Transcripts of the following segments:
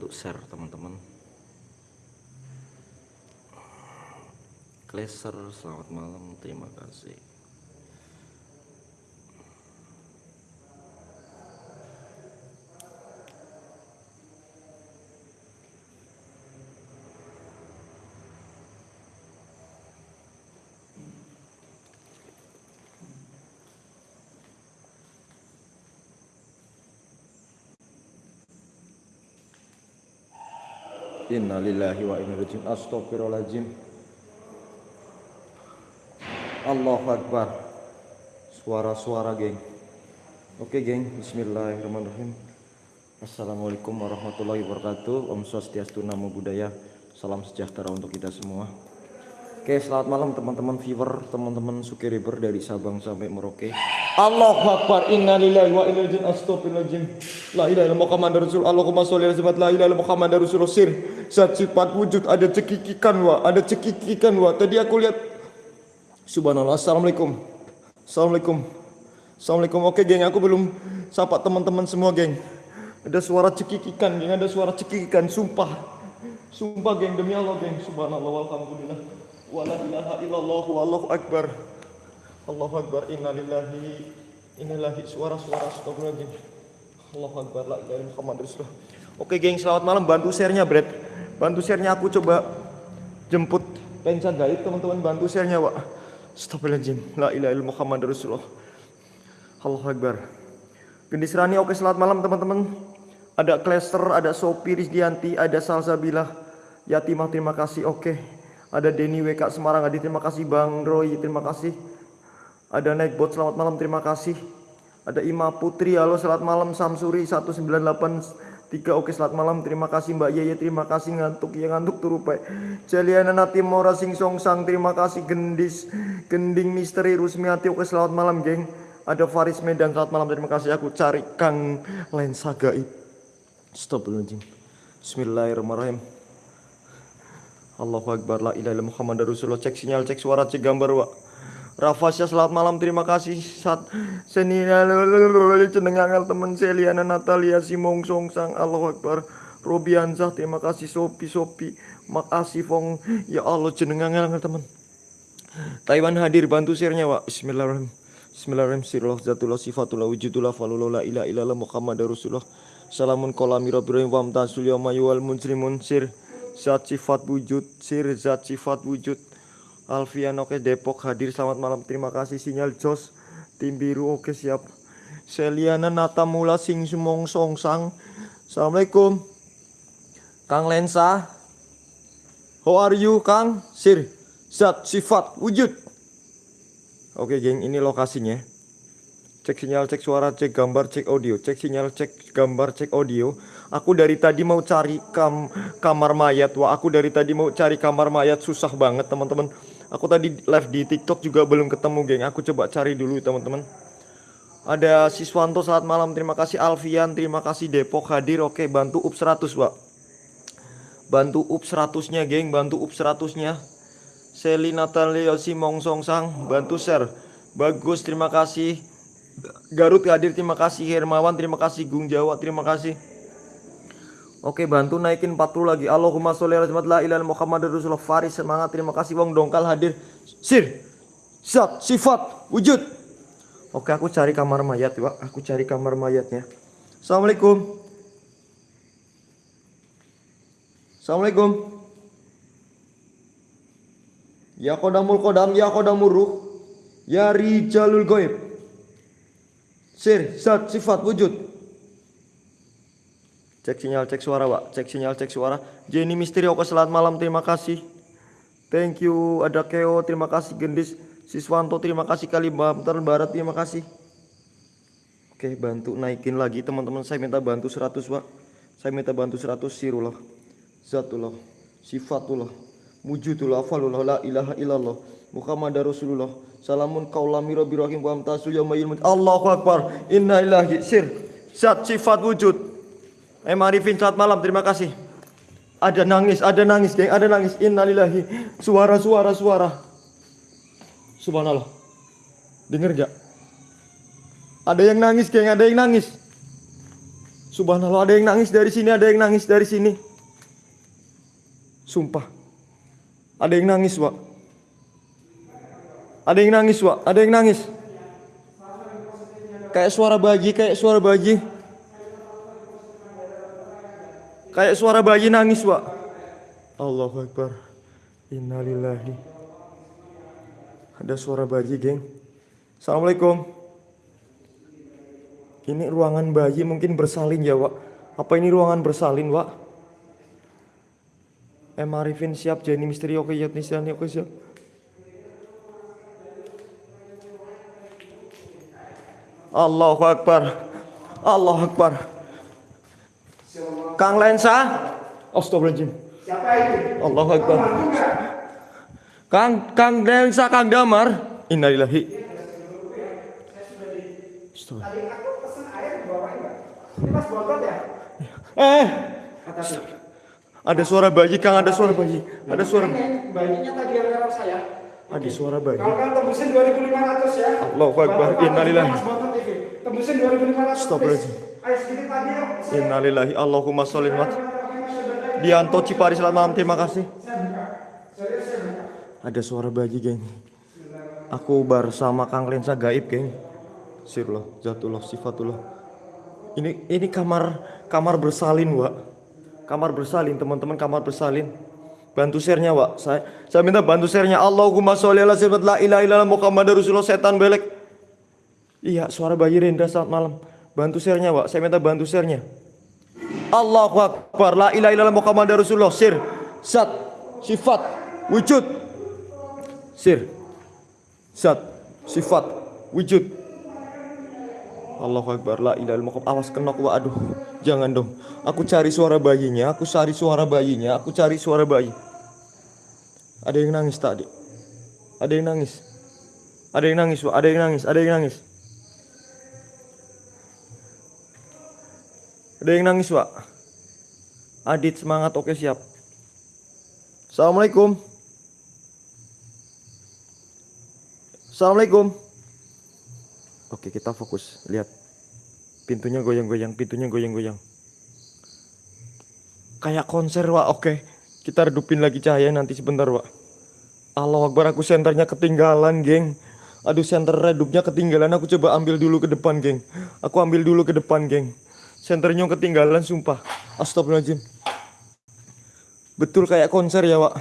untuk share teman-teman. Kleser selamat malam. Terima kasih Innalillahi wa inna ilaihi Astagfirullahaladzim Allahu Akbar. Suara-suara geng. Oke geng. Bismillahirrahmanirrahim. Assalamualaikum warahmatullahi wabarakatuh. Om Swastiastu Namo Buddhaya. Salam sejahtera untuk kita semua. Oke selamat malam teman-teman viewer Teman-teman sukiriber dari Sabang sampai Merauke. Allahu Akbar. Inna lillahi wa inna ilaihi Astagfirullahaladzim La ilaha illallah Muhammad Rasul Allahumma sholli ala sayyidina La ilaha illallah Muhammad Rasul Sir Zat sifat wujud ada cekikikan wa Ada cekikikan wa Tadi aku lihat Subhanallah. Assalamualaikum. Assalamualaikum. Assalamualaikum. Oke geng. Aku belum Sapa teman-teman semua geng. Ada suara cekikikan geng. Ada suara cekikikan. Sumpah. Sumpah geng. Demi Allah geng. Subhanallah. Alhamdulillah Wala ilaha illallah Wallahu akbar. Allahu akbar. Innalillahi Innalillahi Suara-suara Astagfirullahaladzim Allahu akbar. La ilaha illallah Oke geng. Selamat malam. Bantu share-nya Brad Bantu share-nya aku coba Jemput. Penca gaib teman-teman Bantu share-nya Wak. Astagfirullahaladzim La ilaha illallah Muhammad Rasulullah. Allahu akbar. Gendis Rani oke selamat malam teman-teman. Ada Klester, ada Sopi Rizdianti, ada Salsabilah Yatimah terima kasih oke. Ada Denny WK Semarang Adi terima kasih. Bang Roy terima kasih. Ada Nightbot selamat malam terima kasih. Ada Ima Putri halo selamat malam. Samsuri 1983 oke selamat malam. Terima kasih Mbak Yeye. Terima kasih ngantuk. Ya ngantuk turu pak. Jaliana Nati Mora Sing Song Sang. Terima kasih Gendis Gending Misteri Rusmiati. Oke selamat malam geng. Ada Faris Medan selamat malam. Terima kasih. Aku cari Kang Lensa Gaib stop dulu Bismillahirrahmanirrahim. Allahu Akbar. La ilaha illallah Muhammad Rasulullah. Cek sinyal cek suara cek gambar wa Rafasya selamat malam. Terima kasih saat senina cendengangal teman Seliana Natalia Simong Song Sang Allahu Akbar. Robianzah terima kasih Sopi Sopi. Makasih Fong. Ya Allah cendengangal teman. Taiwan hadir bantu share-nya wa Bismillahirrahmanirrahim. Bismillahirrahmanirrahim. Sirullah Zatullah Sifatullah Wujudullah Falullah La ilaha illallah Muhammad Rasulullah. Salamun kolami Rabbirohim Wamtasul Yamayuwal Munsrimun Sir Zat sifat wujud. Sir zat sifat wujud Alfian oke Depok hadir. Selamat malam terima kasih. Sinyal Jos tim biru oke siap. Seliana Natamula Sing Sumong Song Sang. Assalamualaikum. Kang Lensa. How are you Kang? Sir Zat sifat wujud. Oke geng ini lokasinya. Cek sinyal cek suara cek gambar cek audio. Cek sinyal cek gambar cek audio. Aku dari tadi mau cari kam kamar mayat Wah aku dari tadi mau cari kamar mayat Susah banget teman-teman Aku tadi live di tiktok juga belum ketemu geng. Aku coba cari dulu teman-teman. Ada Siswanto saat malam. Terima kasih Alfian. Terima kasih Depok hadir. Oke bantu up 100 Wak Bantu up 100 nya geng. Bantu up 100 nya Seli Natalia Simong Sang Bantu share. Bagus terima kasih. Garut hadir terima kasih. Hermawan terima kasih. Gung Jawa terima kasih Oke bantu naikin 40 lagi. Allahumma sholli ala la ilaha Muhammad Rasulullah. Faris semangat. Terima kasih Wong. Dongkal hadir. Sir Zat sifat wujud. Oke aku cari kamar mayat Pak. Aku cari kamar mayatnya. Assalamualaikum. Assalamualaikum. Ya kodamul kodam ya kodamul ruh Ya rijalul goib Sir zat sifat wujud Cek sinyal, cek suara, Pak. Cek sinyal, cek suara. Jenny Misteri, oke selamat malam, terima kasih. Thank you, ada Keo, terima kasih. Gendis Siswanto, terima kasih. Kalimantan Barat, terima kasih. Oke, bantu naikin lagi teman-teman. Saya minta bantu 100, Pak. Saya minta bantu 100 sirullah. Zatullah, sifatullah, wujudullah, falullah, la ilaha illallah. Muhammad Rasulullah. Salamun kaulami rabbi rahim wa amtasul yaumayil Allahu Akbar. Inna ilahi sir. Zat sifat wujud. Eh Marifin selamat malam terima kasih Ada nangis ada nangis geng ada nangis Innalillahi Suara suara suara Subhanallah Dengar gak Ada yang nangis geng ada yang nangis Subhanallah, ada yang nangis dari sini, ada yang nangis dari sini. Sumpah. Ada yang nangis, Wak. Ada yang nangis, Wak. Ada yang nangis. Kayak suara bayi, kayak suara bayi. Kayak suara bayi nangis, Wak. Allahu Akbar. Innalillahi. Ada suara bayi, geng. Assalamualaikum. Ini ruangan bayi mungkin bersalin ya, Wak. Apa ini ruangan bersalin, Wak? Em Arifin siap, Jenny Misteri oke, Yatnisani oke siap. Allahu Akbar. Allahu Akbar. Kang Lensa. Astagfirullahaladzim. Siapa itu? Allahu Akbar. Kang Kang Lensa Kang Damar. Innalillahi. Ya? Eh, ada suara bayi, Kang, ada suara bayi. Ada suara Ini bayinya tadi yang lewat saya. ada suara bayi. Kalau kan tembusin 2500 ya. Allahu Akbar. Innalillahi. Tembusin 2500. Astagfirullahaladzim. Yuk. Innalillahi Allahumma sholli Dianto Cipari selamat malam terima kasih. Ada suara bayi geng. Aku bersama Kang Lensa gaib geng. Sirullah, Zatullah, Sifatullah. Ini ini kamar kamar bersalin, Wak. Kamar bersalin, teman-teman kamar bersalin. Bantu share-nya, Wak. Saya saya minta bantu share-nya. Allahumma sholli ala sayyidina la ilaha illallah Rasulullah setan belek. Iya, suara bayi Rendra saat malam. Bantu share-nya, Wak. Saya minta bantu share-nya. Allahu Akbar. La ilaha illallah Muhammadar Rasulullah. Sir, zat, sifat, wujud. Sir, zat, sifat, wujud. Allahu Akbar. La ilaha illallah Muhammad. Awas kenok, Wak. Aduh, jangan dong. Aku cari suara bayinya. Aku cari suara bayinya. Aku cari suara bayi. Ada yang nangis tadi. Ada yang nangis. Ada yang nangis. Ada yang nangis. Ada yang nangis. Ada yang nangis, Wak. Adit semangat, oke siap. Assalamualaikum. Assalamualaikum. Oke, kita fokus. Lihat. Pintunya goyang-goyang, pintunya goyang-goyang. Kayak konser, Wak. Oke. Kita redupin lagi cahaya nanti sebentar, Wak. Allah Akbar, aku senternya ketinggalan, geng. Aduh, senter redupnya ketinggalan. Aku coba ambil dulu ke depan, geng. Aku ambil dulu ke depan, geng. Senternya ketinggalan, sumpah. Astagfirullahaladzim. Betul kayak konser ya, Wak.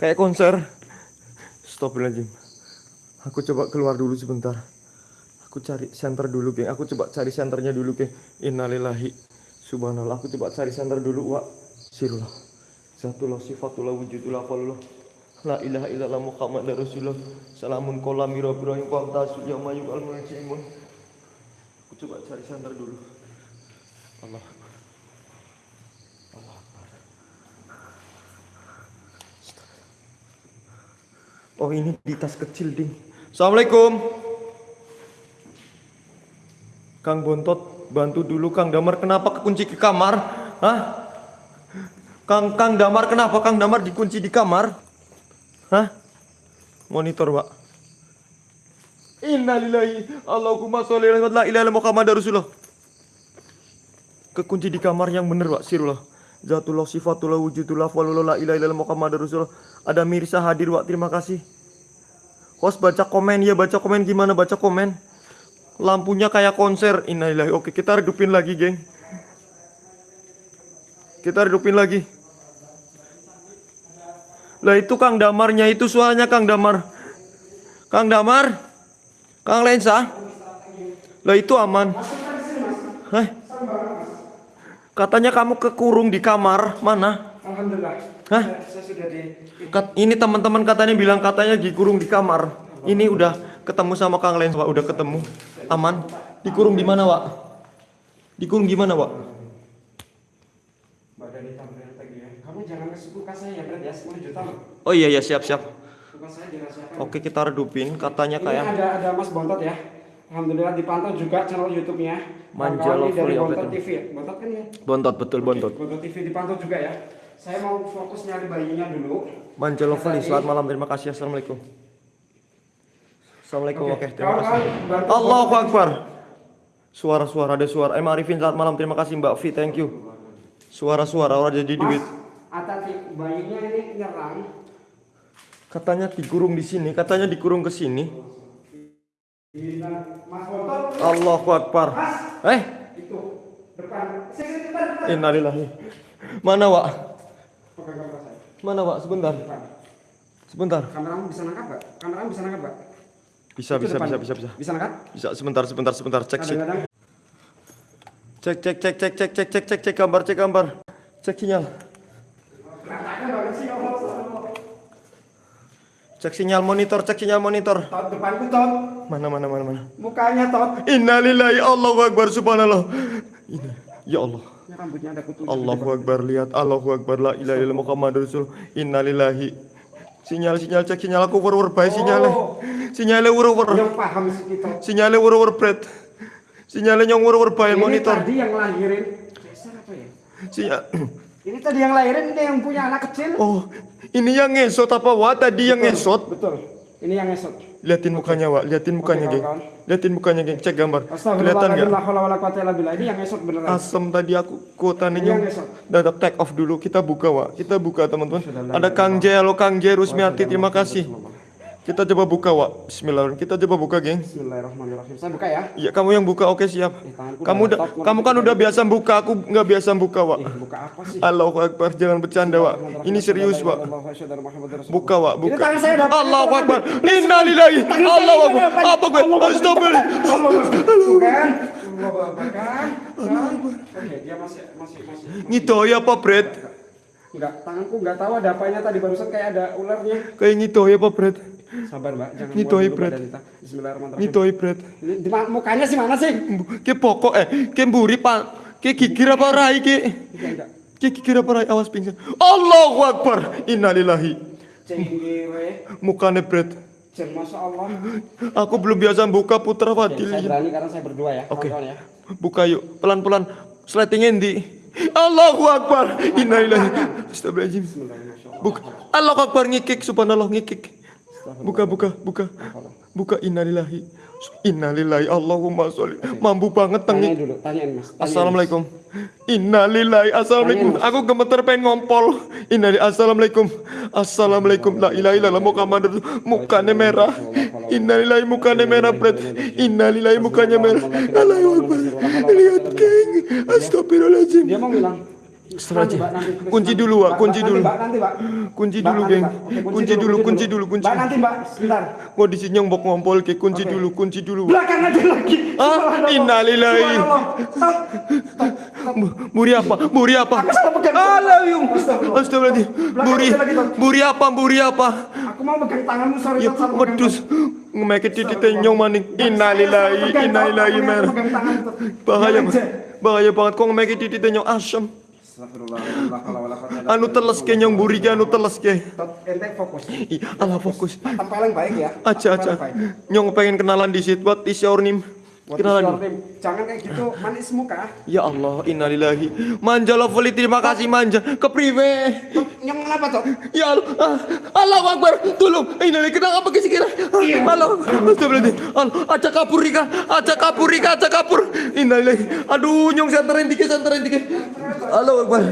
Kayak konser. Astagfirullahaladzim. Aku coba keluar dulu sebentar. Aku cari center dulu, geng. Aku coba cari senternya dulu, geng. Innalillahi. Subhanallah. Aku coba cari center dulu, Wak. Sirullah. Zatullah sifatullah wujudullah falullah. La ilaha illallah Muhammad Rasulullah. Salamun kolam wa tasu yamayuk al. Aku coba cari center dulu. Allah. Allah. Oh ini di tas kecil ding. Assalamualaikum. Kang Bontot bantu dulu Kang Damar kenapa kekunci ke kamar? Hah? Kang Kang Damar kenapa Kang Damar dikunci di kamar? Hah? Monitor, Pak. Innalillahi Allahumma sholli ala la ilaha illallah Muhammadar Rasulullah. Kekunci di kamar yang bener, Pak. Sirullah. Zatullah sifatullah wujudullah walullah la ilaha illallah Muhammadar Rasulullah. Ada Mirsa hadir, Pak. Terima kasih. Host baca komen ya, baca komen gimana baca komen. Lampunya kayak konser. Innalillahi. Oke, kita redupin lagi, geng. Kita redupin lagi. Lah itu Kang Damarnya itu suaranya Kang Damar. Kang Damar. Kang Lensa. Lah itu aman. Hah? Katanya kamu kekurung di kamar. Mana? Alhamdulillah. Hah? Saya, saya sudah di Kat- ini teman-teman katanya bilang katanya dikurung di kamar. Ini udah ketemu sama Kang Lensa, Wak. Udah ketemu. Aman. Dikurung di mana, Wak? Dikurung di mana, Wak? Ya. Kamu jangan kasih saya ya, Brad ya. 10 juta. Oh iya ya, siap-siap. Oke, kita redupin. Katanya Ini kayak ada ada Mas Bontot ya. Alhamdulillah dipantau juga channel YouTube-nya. Manja Kawan-kawan ini dari oke Bontot. TV. ya? Bontot kan ya? bontot betul bontot. Bontot TV dipantau juga ya. Saya mau fokus nyari bayinya dulu. Manja Lovely, selamat malam. Terima kasih. Assalamualaikum. Assalamualaikum. Oke, terima kasih. Kawan-kawan, bantu Allahu. Akbar. Suara-suara ada suara. Eh Arifin selamat malam. Terima kasih Mbak Vi. Thank you. Suara-suara orang jadi duit. Mas, Atati bayinya ini nyerang. Katanya dikurung di sini, katanya dikurung ke sini. Allahu Akbar. Eh, Itu. Depan. Innalillahi. Mana, Wak? Saya. Mana, Wak? Sebentar. Sebentar. Kameramu bisa nangkap gak? Kameramu bisa nangkap gak? Bisa, Itu bisa, depan. bisa, bisa, bisa. Bisa nangkap? Bisa sebentar, sebentar, sebentar. Cek, cek. Kadang-kadang Cek, cek, cek, cek, cek, cek, cek, cek, cek gambar, cek gambar. Cek sinyal. berantakan banget sih Allah. Allah. Cek sinyal monitor, cek sinyal monitor. Tot depanku tot. Mana, mana, mana, mana. Mukanya tot. Innalillahi Allahu Akbar subhanallah. Ini, ya Allah. Ya, rambutnya ada kutu. Allahu Akbar lihat Allahu Akbar la ilaha illallah Muhammadur Rasul innalillahi sinyal sinyal cek sinyal aku wur-wur bae sinyalnya Oh. sinyalnya wur-wur Yang paham sih kita. sinyalnya wur-wur bret sinyalnya nyong wur-wur bae monitor tadi yang lahirin. Geser apa ya? sinyal Ini tadi yang lahirin ini yang punya anak kecil. oh ini yang ngesot apa wa tadi yang ngesot? Betul. Ini yang esot. liatin mukanya wa liatin mukanya Oke, geng. liatin mukanya geng. Cek gambar. Kelihatan Astagfirullahaladzim. nggak? La haula wala quwata illa billah. Ini yang esot beneran. asem tadi aku kuotanya Ini yang dadak take off dulu. Kita buka wa kita buka teman-teman. Ada Kang J halo Kang J Rusmiati terima kasih kita coba buka wa Bismillahirrahmanirrahim. Kita coba buka geng. Bismillahirrahmanirrahim. Saya buka ya. Iya kamu yang buka. Oke siap. Eh, kamu udah kamu kan udah biasa buka. Aku nggak biasa buka wa Eh, buka apa sih? Allahu Akbar. Jangan bercanda wa ini serius wa buka wa Ini buka. Tangan saya udah Allahu Akbar. Innalillahi. Allahu Akbar. apa gue astagfirullah. Bukan. Allah Akbar. kan. Kan? Oke, dia masih masih masih. ngidoy apa Bret Enggak, tanganku enggak tahu ada apanya tadi barusan kayak ada ularnya. kayak ngidoy apa Bret Sabar, Mbak. Jangan dulu Bret. Bismillahirrahmanirrahim. ngidoy Bret Ini di mukanya sih mana sih? ke pokok eh ke mburi pak ke gigir apa rai ke Enggak, enggak. ke gigir apa rai awas pingsan Allahu Akbar innalillahi Cengire. mukanya Bret Masya Allah. aku belum biasa buka putra Oke, Fadil saya berani karena saya berdua ya. Oke. kawan-kawan ya. Buka yuk, pelan-pelan. Sleting endi? Allahu Akbar. Innalillahi. Astagfirullahaladzim. Buka. Allahu Akbar ngikik subhanallah ngikik. Buka buka buka. Buka innalillahi. Innalillahi Allahumma sholli. Mampu banget Tanyain tengik. dulu, tanyain Mas. Tanyain, Assalamualaikum. Innalillahi. Assalamualaikum. Aku gemeter pengen ngompol. Innalillahi. Assalamualaikum. Assalamualaikum. La ilaha illallah Muhammad. Mukanya merah. Innalillahi mukanya merah, Bret. Innalillahi mukanya merah. Allahu Akbar. Lihat, geng. Astagfirullahaladzim. Dia mau bilang. Setelah aja. kunci dulu, Pak. Kunci dulu. Mbak, nanti, Pak. Kunci dulu, Geng. Kunci dulu, kunci dulu, kunci. Mbak, nanti, Mbak. Sebentar. Kondisi nyombok ngompol ke kunci okay. dulu, kunci dulu. Belakang aja lagi. Ah, innalillahi. Buri apa? Buri apa? Alayum. Astagfirullah. Buri. Buri apa? Buri apa? Aku mau pegang tanganmu, sorry. Ya, pedus. Ngemeket titik tenyong maning. Innalillahi, innalillahi mer. Bahaya, bahaya banget. Kok ngemeket titik tenyong asem. Anu telas ke nyong buriga anu telas ke. Ente fokus. Iya, ala fokus. Paling baik ya. Aja aja. Nyong pengen kenalan di situ, buat di Shaurnim. Kenalan. Jangan kayak gitu, manis muka. Ya Allah, innalillahi. Manja lovely, terima kasih manja. Kepriwe. Yang kenapa, Tok? Ya Allah, ah, Allahu Akbar, tolong. Innalillahi, kenapa ke kira? Allah, astagfirullahaladzim. Allah, aja kabur Rika, aja kabur Rika, aja kabur. Innalillahi. Aduh, nyong senterin dikit, senterin dikit. Allahu Akbar.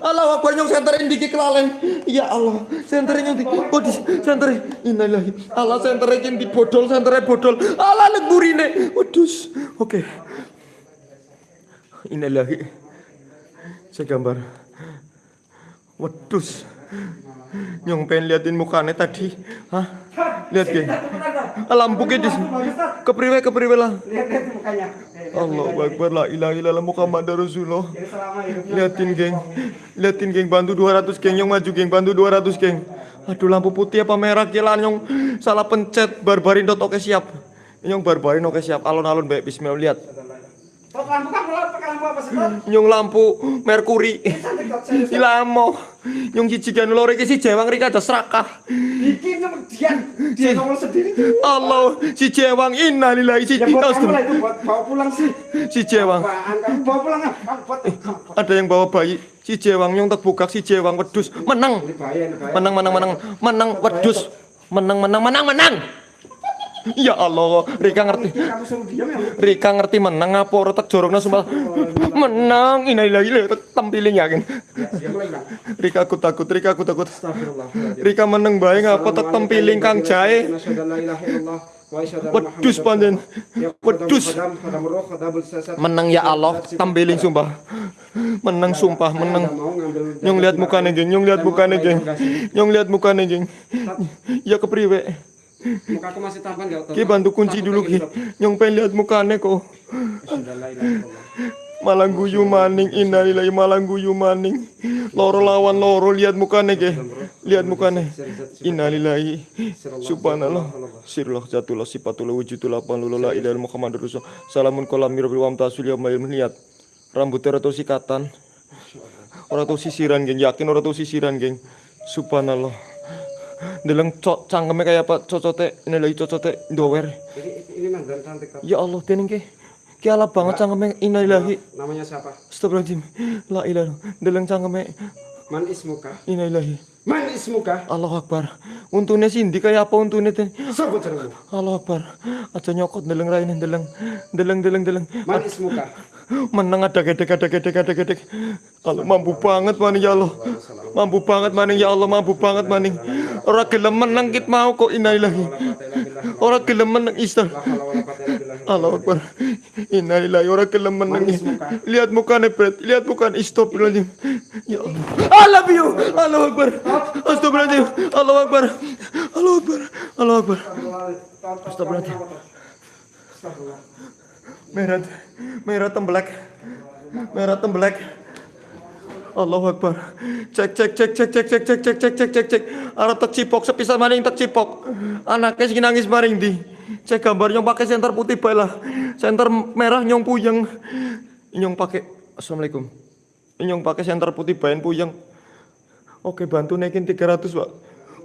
Allahu Akbar, nyong senterin dikit kelalen. Ya Allah, senterin nyong di, oh di, senterin. Innalillahi. Allah senterin di bodol, senterin bodol. Allah nek burine. Waduh, oke. Innalillahi. Saya gambar. Wedus. Nyong pengen liatin mukanya tadi. Hah? Lihat geng. Lampu ke di kepriwe kepriwe lah. Lihat lihat mukanya. Allah. Akbar la ilaha illallah Muhammad Rasulullah. Liatin geng. Liatin geng bantu 200 geng nyong maju geng bantu 200 geng. Aduh lampu putih apa merah gila nyong salah pencet barbarin dot oke siap. Nyong barbarin oke siap alon-alon baik bismillah lihat. Nyong lampu merkuri. Ilamo. Nyong cici kan lore ke si jewang rika ada serakah. Bikin sama dia. Ngomong sendiri. Allah si jewang innalillahi si Ya buat kamu buat bawa pulang sih. si jewang bawa pulang ah? Buat. ada yang bawa bayi si jewang nyong tak buka si jewang wedus menang menang menang menang menang wedus menang menang menang menang Ya Allah, Rika ngerti. Diam ya? Rika ngerti menang apa ora tak jorongna sumpah. Menang, innalillahi le tempiling yakin. Ya, diam lagi bang. Rika aku takut, Rika aku takut. Rika menang bae ngapa tak tempiling Kang Jae. Wedus panjen. Wedus. Menang ya Allah, tempiling sumpah. Menang sumpah, menang. Nyong lihat mukanya geng, nyong lihat mukanya geng. Nyong lihat mukanya geng. Ya kepriwe? Mukaku masih tampan gak? Ki bantu kunci dulu Ki. Nyong pengen lihat mukanya kok. Malang guyu maning innalillahi malang guyu maning. Loro lawan loro lihat mukanya ge. Lihat mukanya. Innalillahi. Subhanallah. Sirullah jatullah sifatullah wujudullah panlullah ilaha Muhammadur Rasul. Salamun kolam mirbil wam tasul ya mayil lihat. Rambutnya rata sikatan. Ora tau sisiran geng, yakin ora tau sisiran geng. Subhanallah. Deleng cok cangkeme kayak apa cocote ini lagi cocote dower. Ini ini cantik Kak. Ya Allah, dening ke. Ki ala banget cangkeme innalillahi. Namanya siapa? Astagfirullahaladzim. La ilaha. Deleng cangkeme Man ismuka? innalillahi. Man ismuka? Allahu Akbar. Untune Sindi kayak apa untune ten? Sebut jenengmu. Allahu Akbar. Aja nyokot deleng raine deleng. Deleng deleng deleng. Man ismuka? Menang ada gedek ada gedek ada gedek. Allah mampu banget maning ya Allah. Mampu banget maning ya Allah, mampu banget maning. Ora gelem menang kit mau kok innalillahi. Ora gelem menang istar. Allahu Akbar. Innalillahi ora gelem menang. Lihat mukanya Brad, lihat mukanya astagfirullahaladzim. Ya Allah. I love you. Allahu Akbar. Astagfirullahaladzim. Allahu Akbar. Allahu Akbar. Allahu Akbar. Astagfirullahaladzim. Merah, merah tembelak, merah tembelak. Allahu Akbar. Cek cek cek cek cek cek cek cek cek cek cek cek. Arah tak cipok sepisah maning tak cipok. Anaknya sing nangis maring di. Cek gambar nyong pakai senter putih bae lah. Senter merah nyong puyeng. Nyong pakai Assalamualaikum. Nyong pakai senter putih bae puyeng. Oke bantu naikin 300 pak.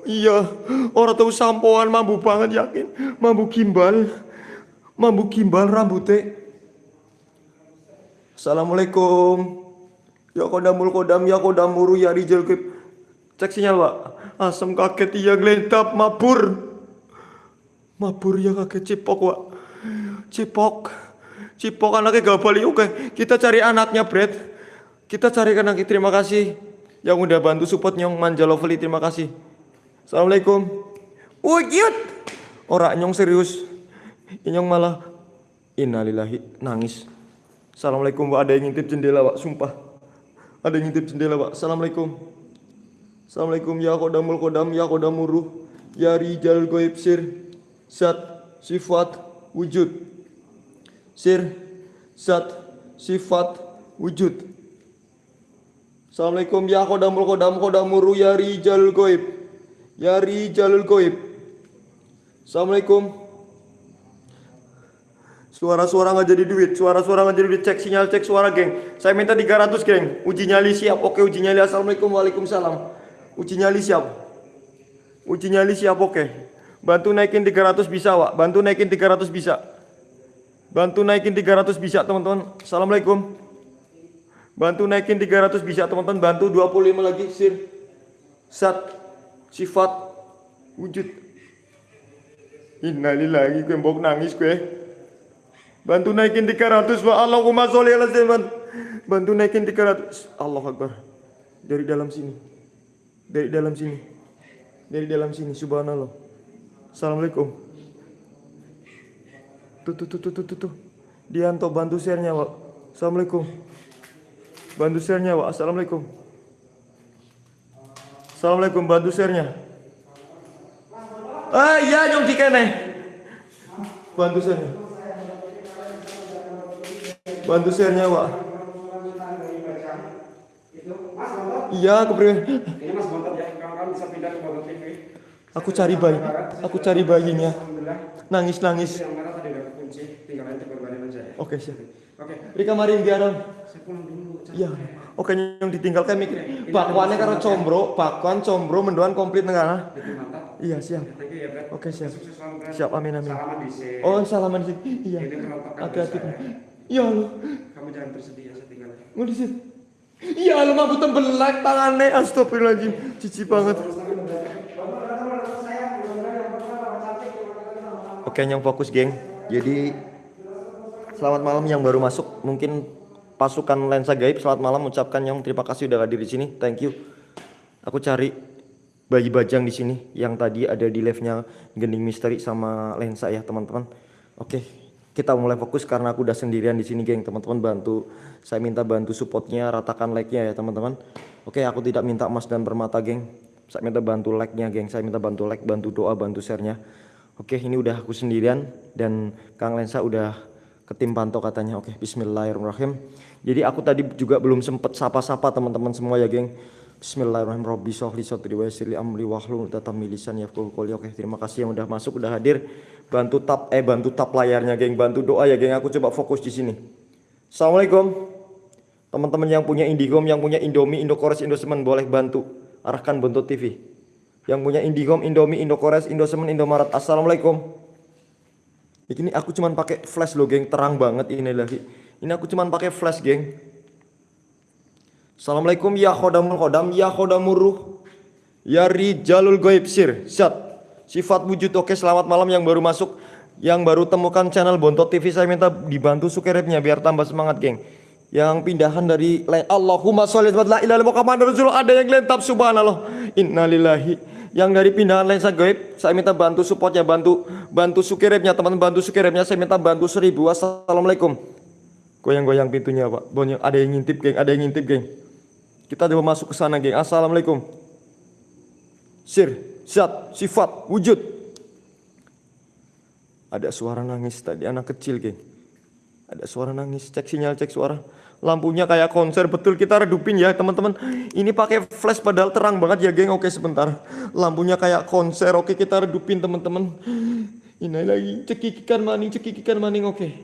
Iya, orang tahu sampoan mampu banget yakin. Mampu gimbal. Mampu gimbal rambutnya. Assalamualaikum. Ya kodamul kodam ya kodamuru ya rijal kip. Cek sinyal pak. Asam kaget iya gelentap mabur. Mabur ya kaget cipok pak. Cipok. Cipok anaknya gak balik oke. Kita cari anaknya Brad. Kita cari anaknya terima kasih. Yang udah bantu support nyong manja lovely terima kasih. Assalamualaikum. Wujud. Orang nyong serius. Nyong malah innalillahi nangis. Assalamualaikum Pak, ada yang ngintip jendela Pak, sumpah. Ada yang ngintip jendela Pak. Assalamualaikum. Assalamualaikum. Ya kodamul kodam ya kodamuruh ya rijal goib sir zat sifat wujud. Sir zat sifat wujud. Assalamualaikum. Ya kodamul kodam kodamuruh ya rijal goib. Ya rijalul goib. Assalamualaikum Suara-suara nggak jadi duit, suara-suara nggak jadi duit, cek sinyal, cek suara geng. Saya minta 300 geng, uji nyali siap, oke uji nyali, assalamualaikum, waalaikumsalam. Uji nyali siap, uji nyali siap, oke. Bantu naikin 300 bisa, Wak. Bantu naikin 300 bisa. Bantu naikin 300 bisa, teman-teman. Assalamualaikum. Bantu naikin 300 bisa, teman-teman. Bantu 25 lagi, sir. Sat, sifat, wujud. Innalillahi, gue mbok nangis gue. Bantu naikin 300 wa Allahumma sholli ala zaman. Bantu naikin 300. Allah Akbar. Dari dalam sini. Dari dalam sini. Dari dalam sini subhanallah. Assalamualaikum. Tuh tuh tuh tuh tuh. tuh. Dianto bantu share-nya, Pak. Assalamualaikum. Bantu share-nya, Pak. Assalamualaikum. Assalamualaikum bantu share-nya. Ah iya nyong dikene. Bantu share-nya. Bantu share-nya, Pak. Iya, aku beri. Ini Mas Bontot ya, kawan-kawan bisa pindah ke Bontot TV. Aku cari bayi. Aku cari bayinya. Nangis nangis. Yang merah tadi udah kunci, tinggal nanti korbanin aja ya. Oke, siap. Oke, Rika mari di alam. saya pulang dulu. Iya. Oke, yang ditinggalkan mikir. Bakwannya karo combro, bakwan combro mendoan komplit mantap. Iya, siap. Ya. Oke, siap. Siap, amin amin. Oh, salaman sih. Iya. Hati-hati. Iya lo. Kamu jangan bersedih ya, saya tinggal. Mau di sini. Iya lo mampu tembelak tangannya. Astagfirullahaladzim. Cici banget. Oke, yang fokus, geng. Jadi selamat malam yang baru masuk. Mungkin pasukan lensa gaib selamat malam ucapkan yang terima kasih udah hadir di sini. Thank you. Aku cari bayi bajang di sini yang tadi ada di live-nya Gending Misteri sama lensa ya, teman-teman. Oke, kita mulai fokus karena aku udah sendirian di sini, geng. Teman-teman bantu saya minta bantu supportnya, ratakan like-nya ya, teman-teman. Oke, aku tidak minta emas dan permata, geng. Saya minta bantu like-nya, geng. Saya minta bantu like, bantu doa, bantu share-nya. Oke, ini udah aku sendirian dan Kang Lensa udah ketim pantau katanya. Oke, bismillahirrahmanirrahim. Jadi aku tadi juga belum sempet sapa-sapa teman-teman semua ya, geng. Bismillahirrahmanirrahim. Wa amri. Oke, terima kasih yang udah masuk, udah hadir. Bantu tap eh bantu tap layarnya, geng. Bantu doa ya, geng. Aku coba fokus di sini. Assalamualaikum. Teman-teman yang punya Indihome, yang punya Indomie, Indokores, Indosemen boleh bantu arahkan Bontot TV. Yang punya Indihome, Indomie, Indokores, Indosemen, Indomaret. Assalamualaikum. Ini aku cuman pakai flash loh, geng. Terang banget ini lagi. Ini aku cuman pakai flash, geng. Assalamualaikum ya khodamul khodam, ya khodamul ruh. Ya rijalul goib sir, zat. Sifat wujud. Oke selamat malam yang baru masuk. Yang baru temukan channel Bontot TV saya minta dibantu sukerepnya biar tambah semangat geng. Yang pindahan dari Allahumma sholli wa la ilaha Rasulullah ada yang lentap subhanallah. Innalillahi yang dari pindahan lensa gaib saya minta bantu supportnya bantu bantu sukirepnya teman bantu sukirepnya saya minta bantu seribu. Assalamualaikum. Goyang-goyang pintunya pak. Ada yang ngintip geng ada yang ngintip geng kita coba masuk ke sana geng. Assalamualaikum. Sir zat sifat wujud. Ada suara nangis tadi anak kecil geng. Ada suara nangis cek sinyal cek suara. Lampunya kayak konser betul. Kita redupin ya teman-teman. Ini pakai flash padahal terang banget ya geng. Oke sebentar. Lampunya kayak konser. Oke kita redupin teman-teman. Ini lagi cekikikan maning cekikikan maning. Oke.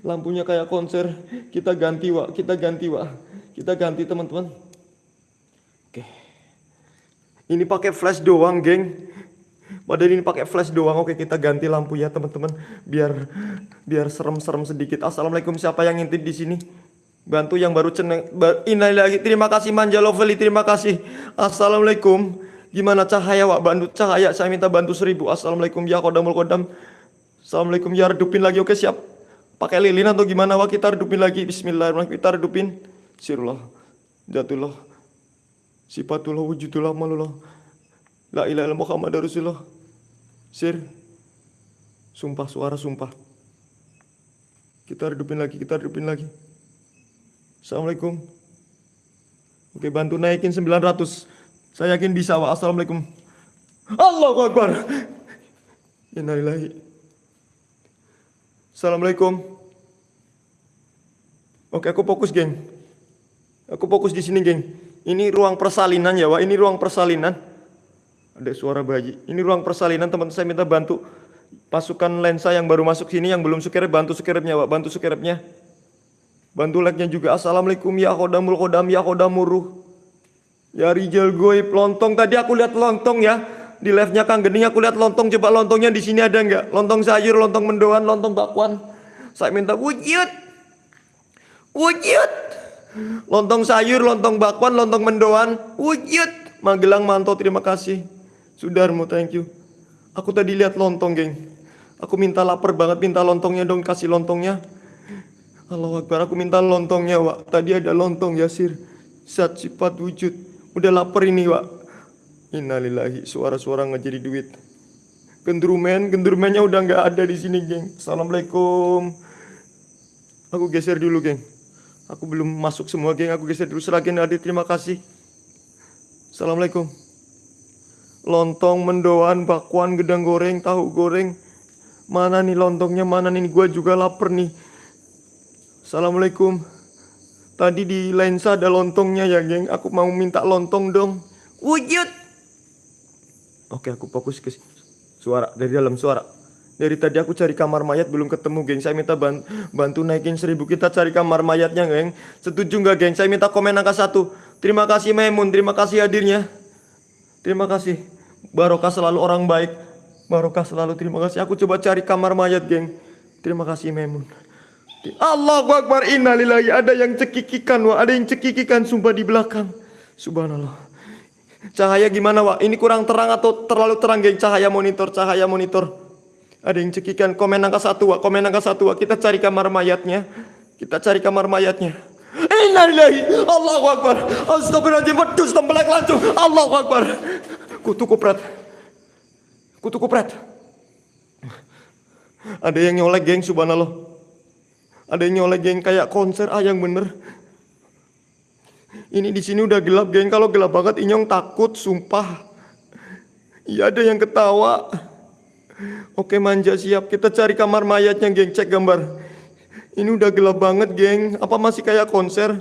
Lampunya kayak konser. Kita ganti wa kita ganti wa kita ganti teman-teman oke ini pakai flash doang geng Padahal ini pakai flash doang. Oke, kita ganti lampu ya, teman-teman. Biar biar serem-serem sedikit. Assalamualaikum siapa yang ngintip di sini? Bantu yang baru ceneng. Ini lagi. Terima kasih Manja Lovely. Terima kasih. Assalamualaikum. Gimana cahaya, Wak? Bantu cahaya. Saya minta bantu seribu. Assalamualaikum ya kodamul kodam. Assalamualaikum ya redupin lagi. Oke, siap. Pakai lilin atau gimana, Wak? Kita redupin lagi. Bismillahirrahmanirrahim. Kita redupin. Sirullah. Jatullah. Sifatullah wujudullah malullah. La ilaha illallah Muhammad Rasulullah. Sir. Sumpah suara sumpah. Kita redupin lagi, kita redupin lagi. Assalamualaikum. Oke, bantu naikin 900. Saya yakin bisa, Wa. Assalamualaikum. Allahu Akbar. Innalillahi. Assalamualaikum. Oke, aku fokus, geng. Aku fokus di sini, geng. Ini ruang persalinan ya, Wak. Ini ruang persalinan. Ada suara bayi. Ini ruang persalinan teman saya minta bantu pasukan lensa yang baru masuk sini yang belum sukerep bantu sukerepnya Pak. Bantu sukerepnya. Bantu like-nya juga. Assalamualaikum ya kodamul kodam ya kodamuruh. Ya Rijal Goib lontong tadi aku lihat lontong ya. Di live-nya Kang Gening aku lihat lontong. Coba lontongnya di sini ada nggak? Lontong sayur, lontong mendoan, lontong bakwan. Saya minta wujud. Wujud. Lontong sayur, lontong bakwan, lontong mendoan. Wujud. Magelang Manto terima kasih. Sudarmo, thank you. Aku tadi lihat lontong, geng. Aku minta lapar banget, minta lontongnya dong, kasih lontongnya. Allah Akbar, aku minta lontongnya, Wak. Tadi ada lontong, Yasir. Zat sifat wujud. Udah lapar ini, Wak. Innalillahi, suara-suara nggak jadi duit. Gendrumen, gendrumennya udah nggak ada di sini, geng. Assalamualaikum. Aku geser dulu, geng. Aku belum masuk semua, geng. Aku geser dulu. Seragen hadir, terima kasih. Assalamualaikum lontong, mendoan, bakwan, gedang goreng, tahu goreng. Mana nih lontongnya, mana nih, gue juga lapar nih. Assalamualaikum. Tadi di lensa ada lontongnya ya, geng. Aku mau minta lontong dong. Wujud. Oke, aku fokus ke suara, dari dalam suara. Dari tadi aku cari kamar mayat belum ketemu, geng. Saya minta bantu, bantu naikin seribu. Kita cari kamar mayatnya, geng. Setuju nggak, geng? Saya minta komen angka satu. Terima kasih, Memun. Terima kasih hadirnya. Terima kasih. Barokah selalu orang baik. Barokah selalu terima kasih. Aku coba cari kamar mayat, geng. Terima kasih, Memun. Allah Akbar innalillahi ada yang cekikikan wah ada yang cekikikan sumpah di belakang subhanallah cahaya gimana wah ini kurang terang atau terlalu terang geng cahaya monitor cahaya monitor Ada yang cekikan komen angka satu, komen angka satu. Kita cari kamar mayatnya. Kita cari kamar mayatnya. Innalillahi, Allahu Akbar. Astagfirullahaladzim, wedus tembelak lancung. Allahu Akbar. Kutu kupret. Kutu kupret. Ada yang nyolek geng, subhanallah. Ada yang nyolek geng kayak konser, ah yang bener. Ini di sini udah gelap geng, kalau gelap banget Inyong takut, sumpah. Iya ada yang ketawa. Oke manja siap, kita cari kamar mayatnya geng, cek gambar. Ini udah gelap banget geng, apa masih kayak konser?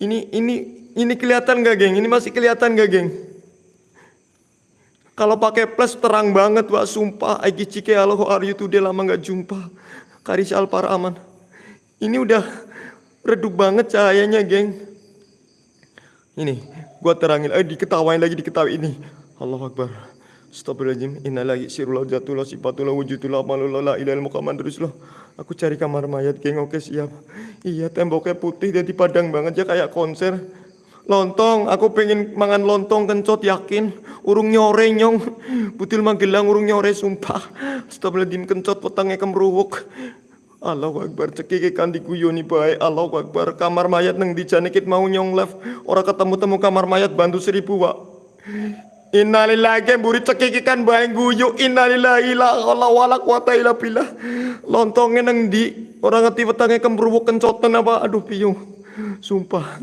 Ini ini ini kelihatan gak geng? Ini masih kelihatan gak geng? Kalau pakai flash terang banget wah sumpah. Aiki cike halo how are you today lama gak jumpa. Karis Alpar aman. Ini udah redup banget cahayanya geng. Ini gua terangin, eh diketawain lagi diketawain ini. Allah Akbar. Astagfirullahaladzim. Innalillahi sirullah jatullah sifatullah wujudullah malullah la ilaha muhammad teruslah. Aku cari kamar mayat geng oke siap. Iya temboknya putih jadi padang banget ya kayak konser. Lontong, aku pengen mangan lontong kencot yakin. Urung nyore nyong. Butil Magelang urung nyore sumpah. Astagfirullahaladzim kencot petangnya kemruwuk. Allahu Akbar cekik ikan diguyoni bae Allahu Akbar kamar mayat nang dijanekit mau nyong live ora ketemu temu kamar mayat bantu seribu wak Innalillahi buri cekik ikan bae guyu innalillahi la haula wala quwata illa billah. Lontongnya nang di ora ngerti wetenge kemruwuk kencoten apa? Aduh piyo sumpah.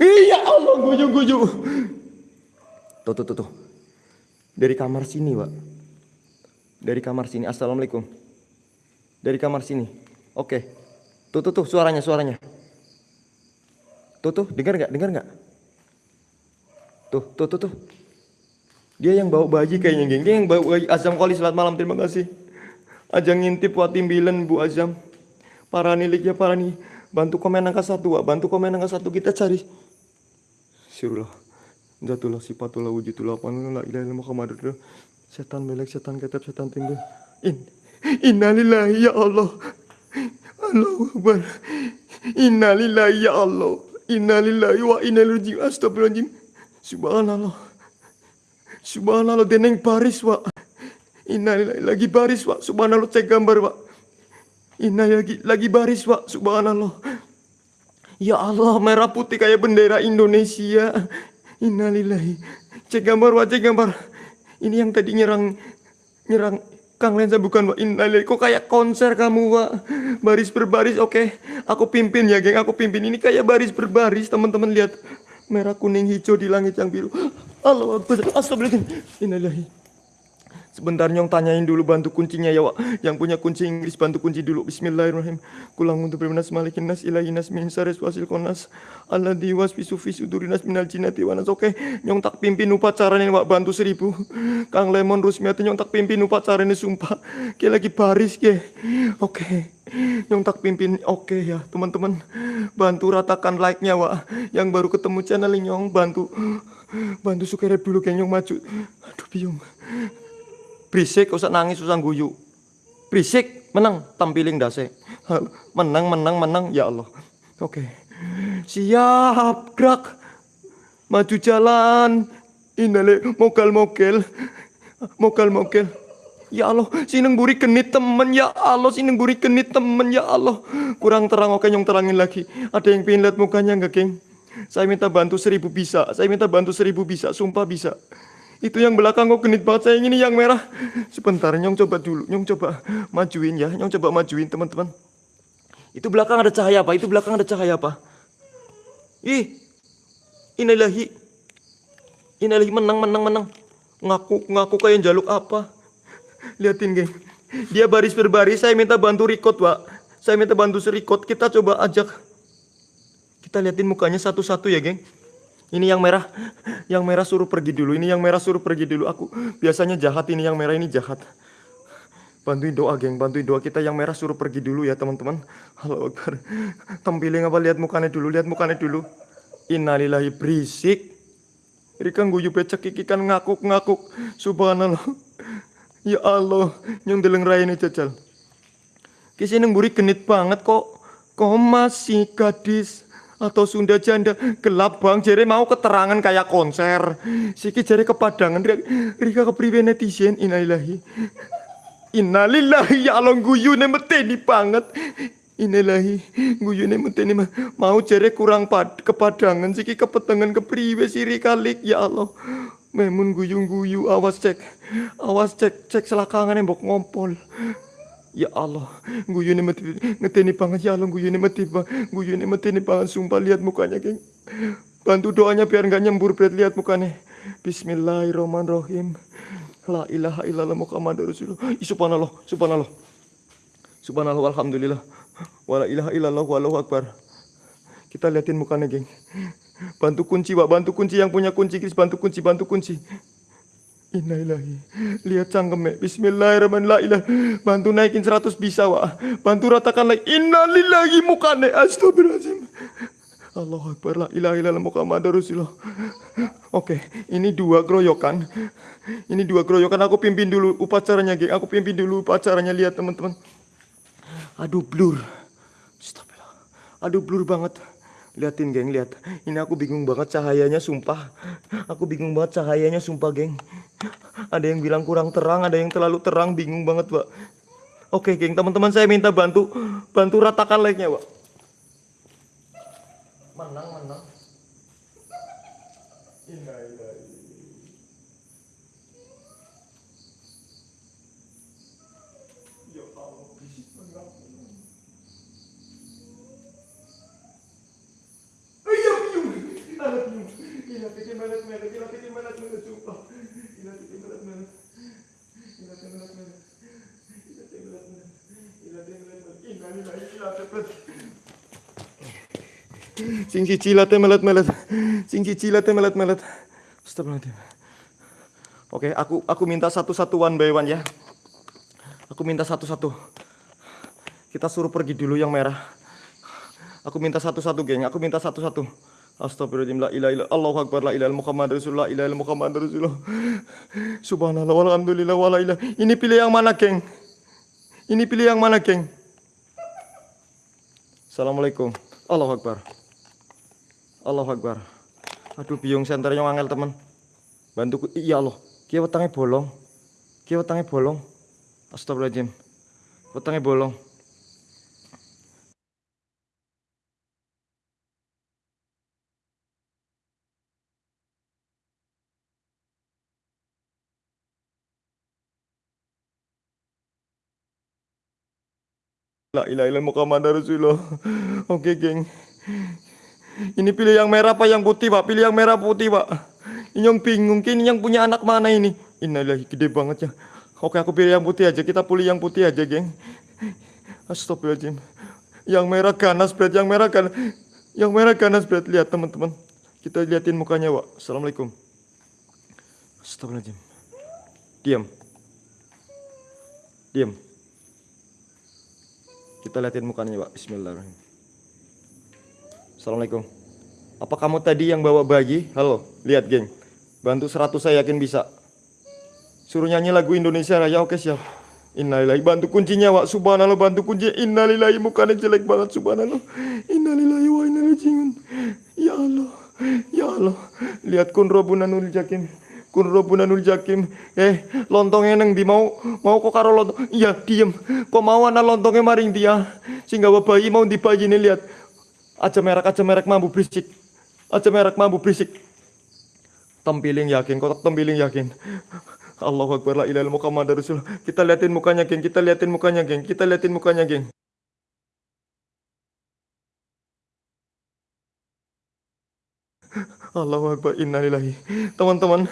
Iya Allah guyu guyu tuh tuh tuh tuh. Dari kamar sini Wak. Dari kamar sini. Assalamualaikum. Dari kamar sini. Oke. Tuh tuh tuh suaranya suaranya. Tuh tuh dengar nggak? Dengar nggak? Tuh tuh tuh tuh. Dia yang bawa bayi kayaknya geng. Dia yang bawa bayi. Azam Koli selamat malam terima kasih. Ajang ngintip buat timbilan Bu Azam. Para nilik ya para nih. Bantu komen angka satu, Wak. bantu komen angka satu kita cari. Sirullah. Zatullah sifatullah wujudullah ilaha illallah Muhammadur Setan melek, setan ketep, setan tinggal. In. Innalillahi ya Allah. Allahu Akbar. Innalillahi ya Allah. Innalillahi wa inna ilaihi raji'un. Astagfirullahaladzim. Subhanallah. Subhanallah deneng baris wa. Innalillahi lagi baris wa. Subhanallah cek gambar wa. Inna lagi lagi baris wa. Subhanallah. Ya Allah merah putih kayak bendera Indonesia. Innalillahi. Cek gambar wa cek gambar. Ini yang tadi nyerang nyerang Kang Lensa bukan Wak Innalillahi Kok kayak konser kamu Wak Baris berbaris oke Aku pimpin ya geng Aku pimpin Ini kayak baris berbaris Teman-teman lihat Merah kuning hijau di langit yang biru Allah Akbar. Astagfirullahaladzim. Sebentar nyong tanyain dulu bantu kuncinya ya wak. Yang punya kunci Inggris bantu kunci dulu. Bismillahirrahmanirrahim. Kulang untuk berminas malikin nas ilahi nas min sares wasil konas Allah diwas bisufi sudurinas minal jinati wanas Oke nyong tak pimpin upacara nih wak. Bantu seribu. Kang Lemon Rusmiati nyong tak pimpin upacara ini sumpah. Kayak lagi baris ke Oke Nyong tak pimpin. Oke ya teman-teman. Bantu ratakan like-nya wak. Yang baru ketemu channel nyong bantu Bantu subscribe dulu kayak nyong maju Aduh biung Berisik, usah nangis, usah guyu. Berisik, menang, tampiling dase. Menang, menang, menang, ya Allah. Oke. Siap, gerak. Maju jalan. Inale, mokel-mokel. Mokel-mokel. Ya Allah, sineng buri kenit temen ya Allah, sineng buri kenit temen ya Allah. Kurang terang, oke nyong terangin lagi. Ada yang pengen lihat mukanya nggak, geng? Saya minta bantu seribu bisa, saya minta bantu seribu bisa, sumpah bisa. Itu yang belakang kok genit banget saya ini yang merah. Sebentar, nyong coba dulu. Nyong coba majuin ya. Nyong coba majuin teman-teman. Itu belakang ada cahaya apa? Itu belakang ada cahaya apa? Ih. Inilahi. Inilahi menang, menang, menang. Ngaku, ngaku kayak jaluk apa? Liatin, geng. Dia baris berbaris, saya minta bantu record, Pak. Saya minta bantu serikot. Kita coba ajak. Kita liatin mukanya satu-satu ya, geng. Ini yang merah, yang merah suruh pergi dulu. Ini yang merah suruh pergi dulu. Aku biasanya jahat ini yang merah ini jahat. Bantuin doa geng, bantuin doa kita yang merah suruh pergi dulu ya teman-teman. Halo Akbar. Tampilin apa lihat mukanya dulu, lihat mukanya dulu. Innalillahi berisik. Rika guyu becek ikan ngakuk-ngakuk. Subhanallah. Ya Allah, yang deleng ini jajal. Kisi neng buri genit banget kok. Kok masih gadis atau Sunda janda gelap bang jere mau keterangan kayak konser siki jere kepadangan Rika kepriwe netizen inailahi Innalillahi ya Allah guyune meteni banget. Innalillahi guyune meteni ma- mau jere kurang pad kepadangan siki kepetengan kepriwe siri kalik ya Allah. Memun guyung-guyu awas cek. Awas cek cek selakangane mbok ngompol. Ya Allah, guyune meti ngeteni banget ya Allah, guyune meti bang, guyune meteni banget sumpah lihat mukanya, geng. Bantu doanya biar nggak nyembur, Bret. Lihat mukanya. Bismillahirrahmanirrahim. La ilaha illallah Muhammadur Rasulullah. Subhanallah, subhanallah. Subhanallah, alhamdulillah. Wala ilaha illallah, wallahu akbar. Kita liatin mukanya, geng. Bantu kunci, Pak. Bantu kunci yang punya kunci, Kris. Bantu kunci, bantu kunci. Innalillahi. Lihat cangkeme. Bismillahirrahmanirrahim. Bantu naikin 100 bisa, Wak. Bantu ratakan lagi. Innalillahi mukane. Astagfirullahaladzim. Allahu Akbar. La ilaha illallah Rasulullah. Oke, ini dua keroyokan. Ini dua keroyokan. Aku pimpin dulu upacaranya, geng. Aku pimpin dulu upacaranya. Lihat, teman-teman. Aduh, blur. Aduh, blur banget. Liatin, geng. Lihat. Ini aku bingung banget cahayanya, sumpah. Aku bingung banget cahayanya, sumpah, geng. Ada yang bilang kurang terang, ada yang terlalu terang. Bingung banget, Pak. Oke, geng. Teman-teman saya minta bantu. Bantu ratakan like-nya, Pak. Menang, menang. Ya Allah, bisik menang. Iya, biung. Alat biung. Gila, bikin melet-melet. Gila, bikin melet-melet, sumpah. Gila, bikin melet-melet. Gila, bikin melet-melet. Gila, bikin melet-melet. Gila, bikin melet-melet. Innalillahi, gila, cepet. Sing siji late melet-melet. Sing siji late melet-melet. Astagfirullahaladzim. Oke, aku aku minta satu-satu one by one ya. Aku minta satu-satu. Kita suruh pergi dulu yang merah. Aku minta satu-satu, geng. Aku minta satu-satu. Astagfirullahaladzim. La ilaha. Allahu akbar. La ilaha Muhammad Rasulullah. La ilaha Muhammad Rasulullah. Subhanallah. Walhamdulillah. Wala ilah. Ini pilih yang mana, geng? Ini pilih yang mana, geng? Assalamualaikum. Allahu akbar. Allahu akbar. Aduh, biung senternya angel, teman. Bantuku. Iya Allah. Kia wetangnya bolong. Kia wetangnya bolong. Astagfirullahaladzim. Wetangnya bolong. La ilaha illallah Muhammad Rasulullah. Oke, geng. Ini pilih yang merah apa yang putih, Pak? Pilih yang merah putih, Pak. Ini yang bingung, ini yang punya anak mana ini? Innalillahi gede banget ya. Oke, aku pilih yang putih aja. Kita pilih yang putih aja, geng. Astagfirullahaladzim. Yang merah ganas, Brad. Yang merah ganas. Yang merah ganas, Brad. Lihat, teman-teman. Kita liatin mukanya, Pak. Assalamualaikum. Astagfirullahaladzim. Diam. Diam. Kita liatin mukanya, Pak. Bismillahirrahmanirrahim. Assalamualaikum. Apa kamu tadi yang bawa bayi? Halo, lihat, geng. Bantu 100 saya yakin bisa. Suruh nyanyi lagu Indonesia Raya. Oke, siap. Innalillahi. Bantu kuncinya, Wak. Subhanallah, bantu kuncinya. Innalillahi. Mukanya jelek banget, subhanallah. Innalillahi wa inna. Ya Allah. Ya Allah. Lihat kun robunanul jakim. Kun robunanul jakim. Eh, lontongnya neng di mau mau kok karo lontong. Iya, diem. Kok mau anak lontongnya maring dia. Sehingga bayi mau dibayi nih lihat. Aja merek aja merek mampu berisik. Aja merek mampu berisik. Tempiling yakin, kotak tempiling yakin. Allahu Akbar la illallah Muhammad Rasulullah. Kita liatin mukanya, geng. Kita liatin mukanya, geng. Kita liatin mukanya, geng. Allahu Akbar innalillahi. Teman-teman,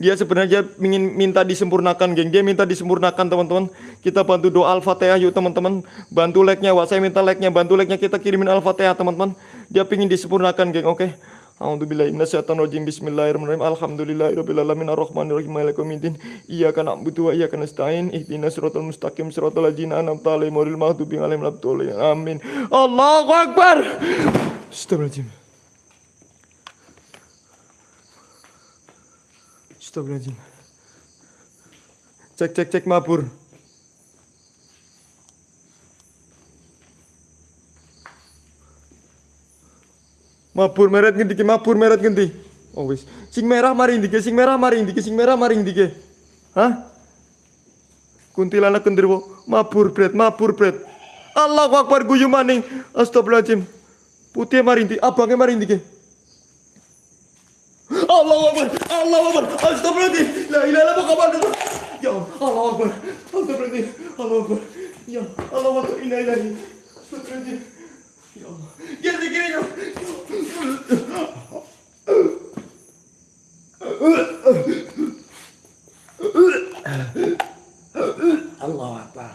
dia sebenarnya ingin minta disempurnakan, geng. Dia minta disempurnakan, teman-teman. Kita bantu doa Al-Fatihah yuk, teman-teman. Bantu like-nya, Wak. Saya minta like-nya, bantu like-nya kita kirimin Al-Fatihah, teman-teman. Dia pingin disempurnakan, geng. Oke. A'udzubillahi minasyaitonirrajim. Bismillahirrahmanirrahim. Alhamdulillahirabbil alamin arrahmanirrahim maliki yaumiddin. Iyyaka na'budu wa iyyaka nasta'in. Ihdinas siratal mustaqim siratal ladzina an'amta alaihim ghairil maghdubi 'alaihim waladdallin. Amin. Allahu akbar. Astagfirullahaladzim. Astagfirullahaladzim. Cek cek cek mabur. Mabur meret ngendi mabur meret ngendi? Oh wis. Sing merah mari ndike, sing merah mari ndike, sing merah mari ndike. Hah? Kuntilanak genderuwo mabur bret, mabur bret. Allahu Akbar guyu maning. Astagfirullahaladzim. Putih marinti, abangnya marinti ke. Allahu Akbar, Allahu Akbar. Astagfirullahaladzim. La ilaha illallah Muhammad Ya Allah, Allahu Akbar. Allahu Akbar. Ya Allahu Akbar. Ya Allah. Ya. Allahu Akbar.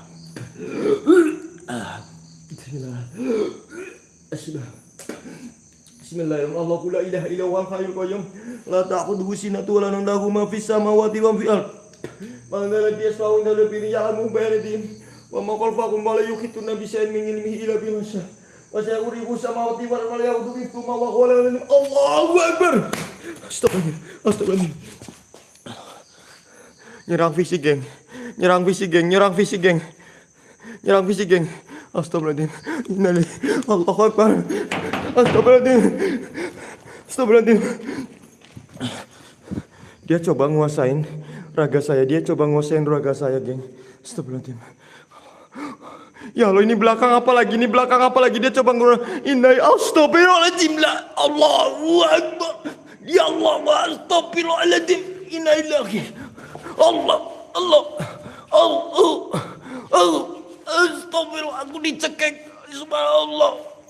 Bismillah. Bismillah. Bismillahirrahmanirrahim. Allahu la ilaha illa huwal hayyul qayyum. La ta'khudhuhu sinatun wa la nawm lahu ma fis samawati wa fil ard. Man dhal ladzi yashfa'u indahu bi ya'lamu bayadihim wa ma la yuhituna bi min ilmihi illa. Wa sayurihu samawati wal ardi wa huwa. Allahu Akbar. Astagfirullah. Nyerang fisik, geng. Nyerang fisik, geng. Nyerang fisik, geng. Nyerang fisik, geng. Astagfirullahaladzim. Innalillahi. Allahu Akbar. Astagfirullahaladzim. Astagfirullahaladzim. Dia coba nguasain raga saya. Dia coba nguasain raga saya, geng. Astagfirullahaladzim. Ya Allah ini belakang apa lagi? Ini belakang apa lagi? Dia coba ngurus. Innai astagfirullahaladzim. La Allahu Akbar. Ya Allah astagfirullahaladzim. Innalillahi. Allah, Allah, Allah, Allah, astagfirullah, aku dicekek, subhanallah.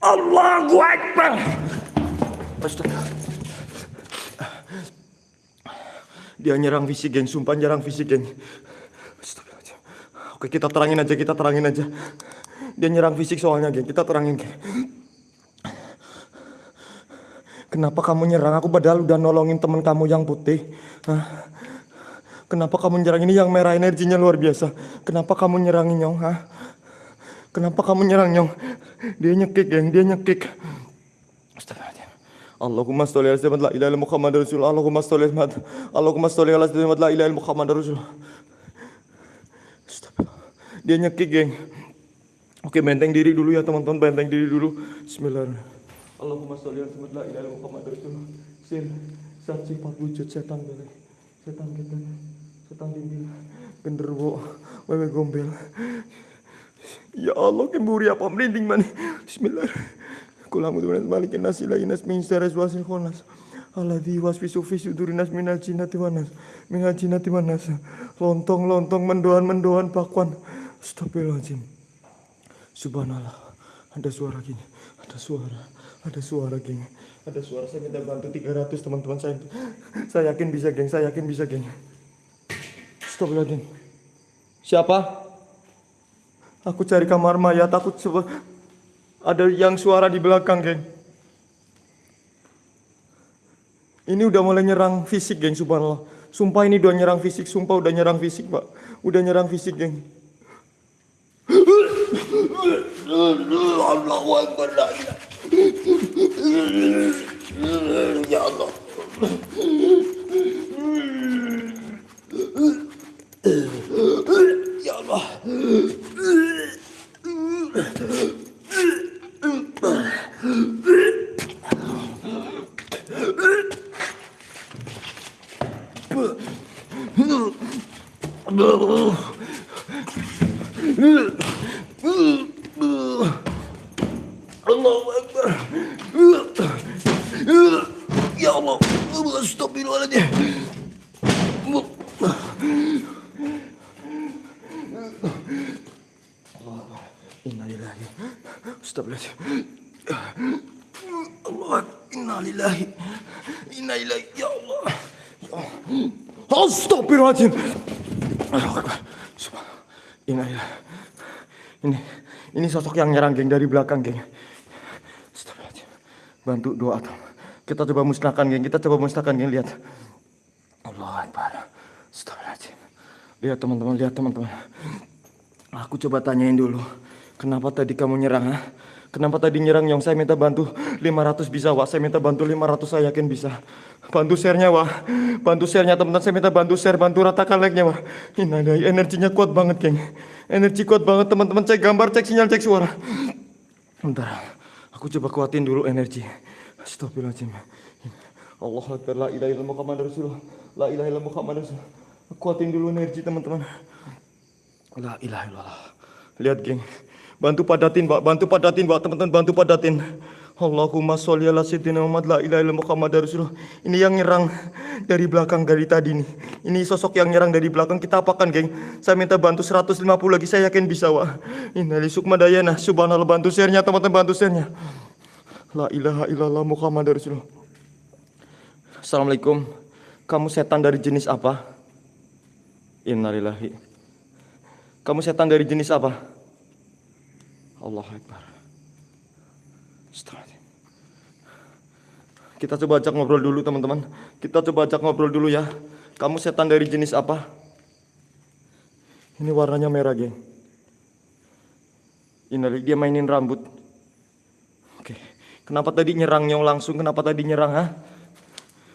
Allahu Akbar. Dia nyerang fisik, geng. Sumpah nyerang geng. Astagfirullahaladzim. Oke, kita terangin aja, kita terangin aja. Dia nyerang fisik soalnya, geng. Kita terangin, geng. Kenapa kamu nyerang aku padahal udah nolongin temen kamu yang putih? Hah? Kenapa kamu nyerang ini yang merah energinya luar biasa? Kenapa kamu nyerang nyong? Hah? Kenapa kamu nyerang nyong? Dia nyekik, geng. Dia nyekik. Astagfirullahaladzim. Allahumma sholli ala sayyidina la ilaha illa Muhammad Rasul. Allahumma sholli ala Allahumma sholli ala sayyidina la ilaha illa Muhammad Rasul. Dia nyekik, geng. Oke, benteng diri dulu ya, teman-teman. Benteng diri dulu. Bismillahirrahmanirrahim. Allahumma sholli ala sayyidina la ilaha illa Muhammad Rasul. Sir, sat sifat wujud setan balik. Setan kita setan dinding genderuwo wewe gombel ya Allah kemburi apa merinding mana Bismillah. Kulang mudah malikin nasi lagi nas min saras wasil khonas Alladhi wasfisu fi sudurinas minal jinnati wanas minal jinnati wanas lontong lontong mendoan mendoan pakwan Astagfirullahaladzim. Subhanallah. Ada suara gini. Ada suara. Ada suara geng ada suara saya minta bantu 300 teman-teman saya. Saya yakin bisa geng. Saya yakin bisa geng. Astagfirullahaladzim. Siapa aku cari kamar mayat takut coba ada yang suara di belakang geng. Ini udah mulai nyerang fisik geng subhanallah. Sumpah ini udah nyerang fisik sumpah udah nyerang fisik pak. Udah nyerang fisik geng. Allahu Akbar la ilaha Ya Allah. Ya Allah. Allahu Akbar. Ya Allah. Astagfirullahaladzim. Innalillahi. Astagfirullahaladzim. Allah. Innalillahi. Innalillahi. Ya Allah. Ya Allah. Astagfirullahaladzim. Innalillahi. Ini ini sosok yang nyerang geng dari belakang geng. Astagfirullahaladzim. Bantu doa atau kita coba musnahkan geng. Kita coba musnahkan geng lihat. Allah Akbar. Astagfirullahaladzim. Lihat teman-teman, lihat teman-teman. Aku coba tanyain dulu. Kenapa tadi kamu nyerang, ha? Kenapa tadi nyerang Nyong? Saya minta bantu 500 bisa, Wak. Saya minta bantu 500, saya yakin bisa. Bantu share-nya, Wak. Bantu share-nya, teman-teman. Saya minta bantu share, bantu ratakan like-nya, Wak. Ini ada energinya kuat banget, geng. Energi kuat banget, teman-teman. Cek gambar, cek sinyal, cek suara. Bentar. Aku coba kuatin dulu energi. Astagfirullahaladzim. Allah Akbar, la ilaha illallah Muhammad Rasulullah. La ilaha illallah Muhammad Rasulullah. Kuatin dulu energi, teman-teman. La ilaha illallah. Lihat, geng. Bantu padatin, Pak. Bantu padatin, Pak. Teman-teman, bantu padatin. Allahumma sholli ala sayyidina Muhammad la ilaha illallah Muhammad Rasulullah. Ini yang nyerang dari belakang dari tadi nih. Ini sosok yang nyerang dari belakang. Kita apakan, geng? Saya minta bantu 150 lagi. Saya yakin bisa, Wak. Innali sukmadayana. Subhanallah bantu share-nya, teman-teman, bantu share-nya. La ilaha illallah Muhammad Rasulullah. Assalamualaikum. Kamu setan dari jenis apa? Innalillahi. Kamu setan dari jenis apa? Allah Akbar. Astagfirullah. Kita coba ajak ngobrol dulu teman-teman. Kita coba ajak ngobrol dulu ya. Kamu setan dari jenis apa? Ini warnanya merah, geng. Ini dia mainin rambut. Oke. Kenapa tadi nyerang nyong langsung? Kenapa tadi nyerang, ha?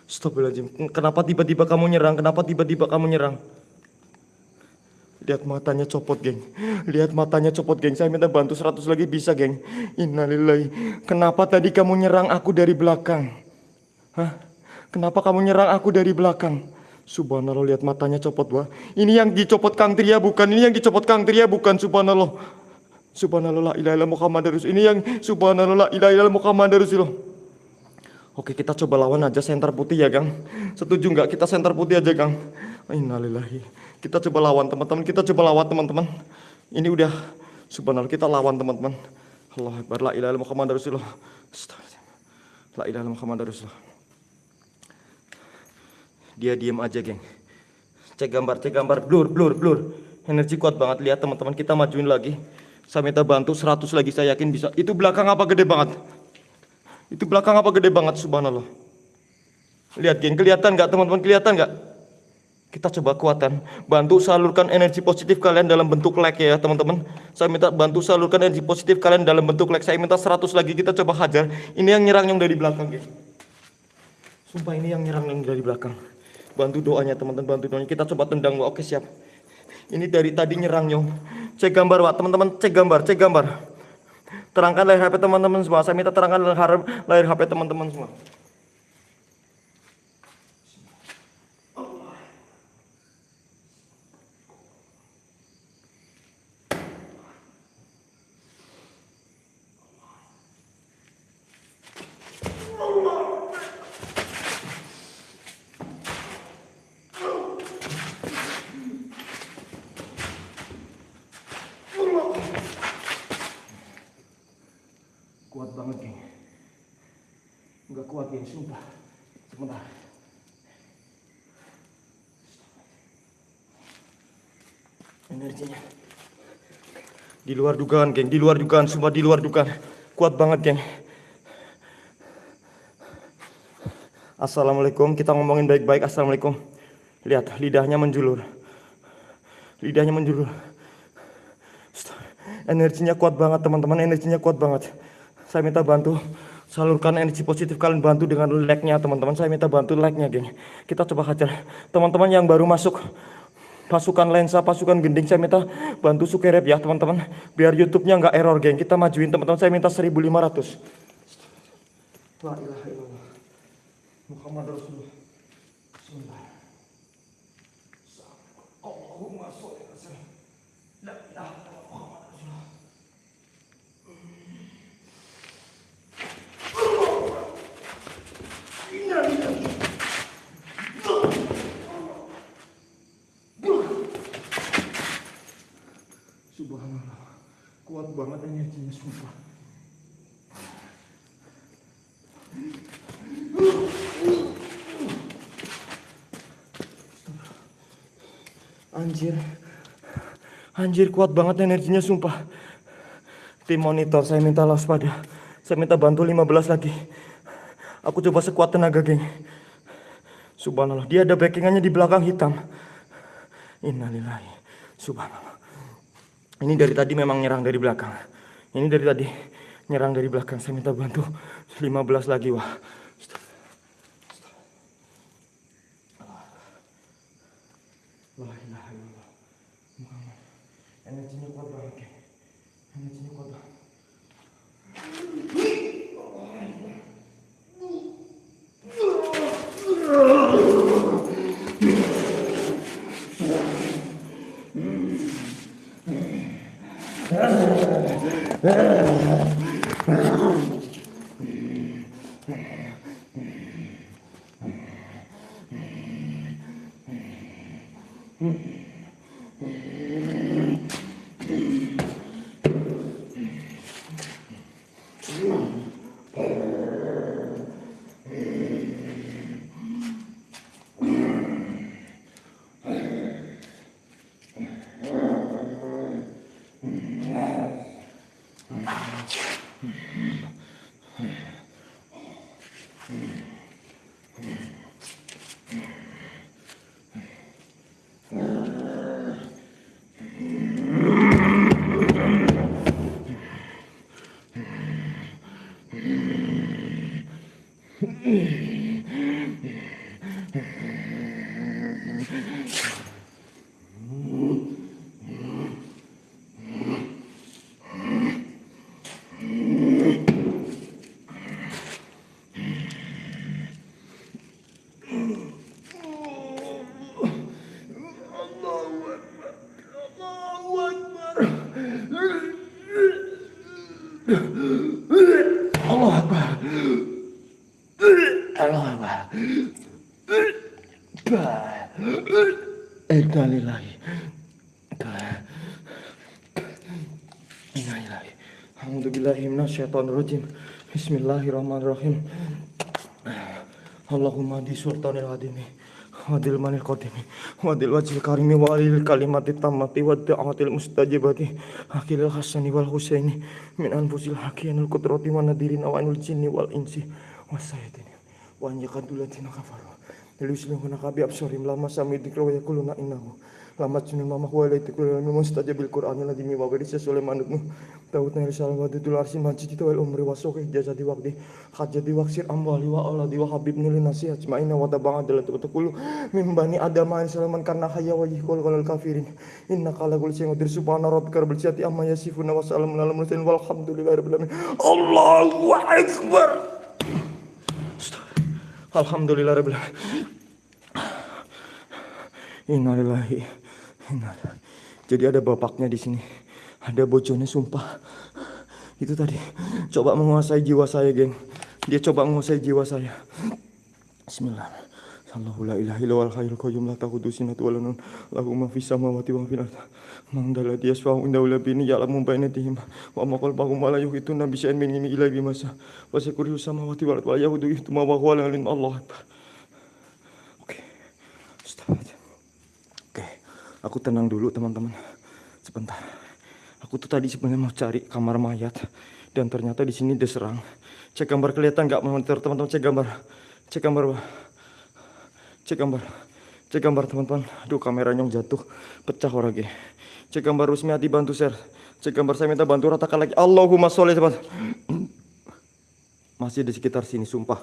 Astagfirullahaladzim. Kenapa tiba-tiba kamu nyerang? Kenapa tiba-tiba kamu nyerang? Lihat matanya copot, geng. Lihat matanya copot, geng. Saya minta bantu 100 lagi bisa, geng. Innalillahi. Kenapa tadi kamu nyerang aku dari belakang? Hah? Kenapa kamu nyerang aku dari belakang? Subhanallah, lihat matanya copot, wah. Ini yang dicopot Kang Tria bukan. Ini yang dicopot Kang Tria bukan. Subhanallah. Subhanallah, la ilaha. Ini yang subhanallah, la ilaha illallah. Oke, kita coba lawan aja senter putih ya, Kang. Setuju nggak kita senter putih aja, Kang? Innalillahi. Kita coba lawan teman-teman, kita coba lawan teman-teman. Ini udah subhanallah kita lawan teman-teman. Allah Akbar, la ilaha illallah Muhammad Rasulullah. La ilaha illallah Muhammad Rasulullah. Dia diem aja, geng. Cek gambar, cek gambar, blur, blur, blur. Energi kuat banget, lihat teman-teman, kita majuin lagi. Saya minta bantu 100 lagi, saya yakin bisa. Itu belakang apa gede banget? Itu belakang apa gede banget, subhanallah. Lihat, geng, kelihatan nggak teman-teman, kelihatan nggak? Kita coba kuatan, bantu salurkan energi positif kalian dalam bentuk like ya teman-teman. Saya minta bantu salurkan energi positif kalian dalam bentuk like. Saya minta 100 lagi, kita coba hajar. Ini yang nyerang yang dari belakang, geng. Sumpah ini yang nyerang yang dari belakang. Bantu doanya teman-teman, bantu doanya. Kita coba tendang. Oke siap. Ini dari tadi nyerang nyong. Cek gambar, Wak. Teman-teman, cek gambar, cek gambar. Terangkan layar HP teman-teman semua. Saya minta terangkan layar HP teman-teman semua. Kuat banget, geng. Sumpah. Sebentar. Energinya. Di luar dugaan, geng. Di luar dugaan. Sumpah di luar dugaan. Kuat banget, geng. Assalamualaikum. Kita ngomongin baik-baik. Assalamualaikum. Lihat, lidahnya menjulur. Lidahnya menjulur. Energinya kuat banget, teman-teman. Energinya kuat banget. Saya minta bantu salurkan energi positif kalian bantu dengan like-nya teman-teman. Saya minta bantu like-nya, geng. Kita coba hajar. Teman-teman yang baru masuk pasukan lensa, pasukan gending, saya minta bantu sukerep ya, teman-teman. Biar YouTube-nya nggak error, geng. Kita majuin, teman-teman. Saya minta 1500. La ilaha illallah. Muhammad Rasulullah. Bismillah. Allahumma sholli ala sayyidina. La ilaha illallah Muhammad Rasulullah. Subhanallah. Kuat banget energinya sumpah. Anjir. Anjir kuat banget energinya sumpah. Tim monitor saya minta waspada. Saya minta bantu 15 lagi. Aku coba sekuat tenaga, geng. Subhanallah, dia ada backingannya di belakang hitam. Innalillahi. Subhanallah. Ini dari tadi memang nyerang dari belakang. Ini dari tadi nyerang dari belakang. Saya minta bantu 15 lagi wah. Minasyaitonirrajim. Bismillahirrahmanirrahim. Allahumma di sultanil adimi wadil manil qadimi wadil wajil karimi walil kalimati tammati wad mustajibati akilil hasani wal husaini min anfusil hakiyanul kudrati wa nadirin awanul jinni wal insi wasayyidini wa anjakadulantina kafaru Liuslimuna kabi absorim lama sami dikra wa yakuluna innahu lama sunil mama huwa ilaihi kullu ilmi mustajabil qur'an ladimi wa gadis sesuai manutmu Daud nari salam wa dudul arsi majid wal umri wa sohi jasadi waqdi hajati waksir amwali wa aladi wa habib nuli nasi ajma'ina wa taba'a dalat wa takulu min bani adama salaman karna hayya wa yihkul qalal kafirin inna kala kul sing udir subhana rabbika rabbil izzati amma yasifuna wa salamun alal mursalin walhamdulillahi rabbil alamin Allahu akbar Alhamdulillah rabbil alamin Innalillahi Jadi ada bapaknya di sini. Ada bojonya sumpah. Itu tadi. Coba menguasai jiwa saya geng. Dia coba menguasai jiwa saya. Bismillah. Allahu la ilaha illa wal hayyul qayyum la ta'khudhuhu sinatun wa la nawm lahu ma fis samawati wa fil ardi man dhal ladzi yashfa'u indahu illa bi'izni ya'lamu aydihim wa ma khalfahum wa la yuhituna bi syai'in min sha'a wa kursiyyuhu samawati ardi wa la yahuduhu hifdhuhuma wa huwal 'aliyyul Allah akbar. Oke. Astagfirullah Oke aku tenang dulu teman-teman sebentar aku tuh tadi sebenarnya mau cari kamar mayat dan ternyata di sini diserang cek gambar kelihatan nggak monitor teman-teman cek gambar cek gambar. Cek gambar. Cek gambar teman-teman. Aduh kameranya jatuh. Pecah orangnya. Cek gambar Rusmi hati bantu share. Cek gambar saya minta bantu ratakan lagi. Allahumma sholli teman. Masih di sekitar sini sumpah.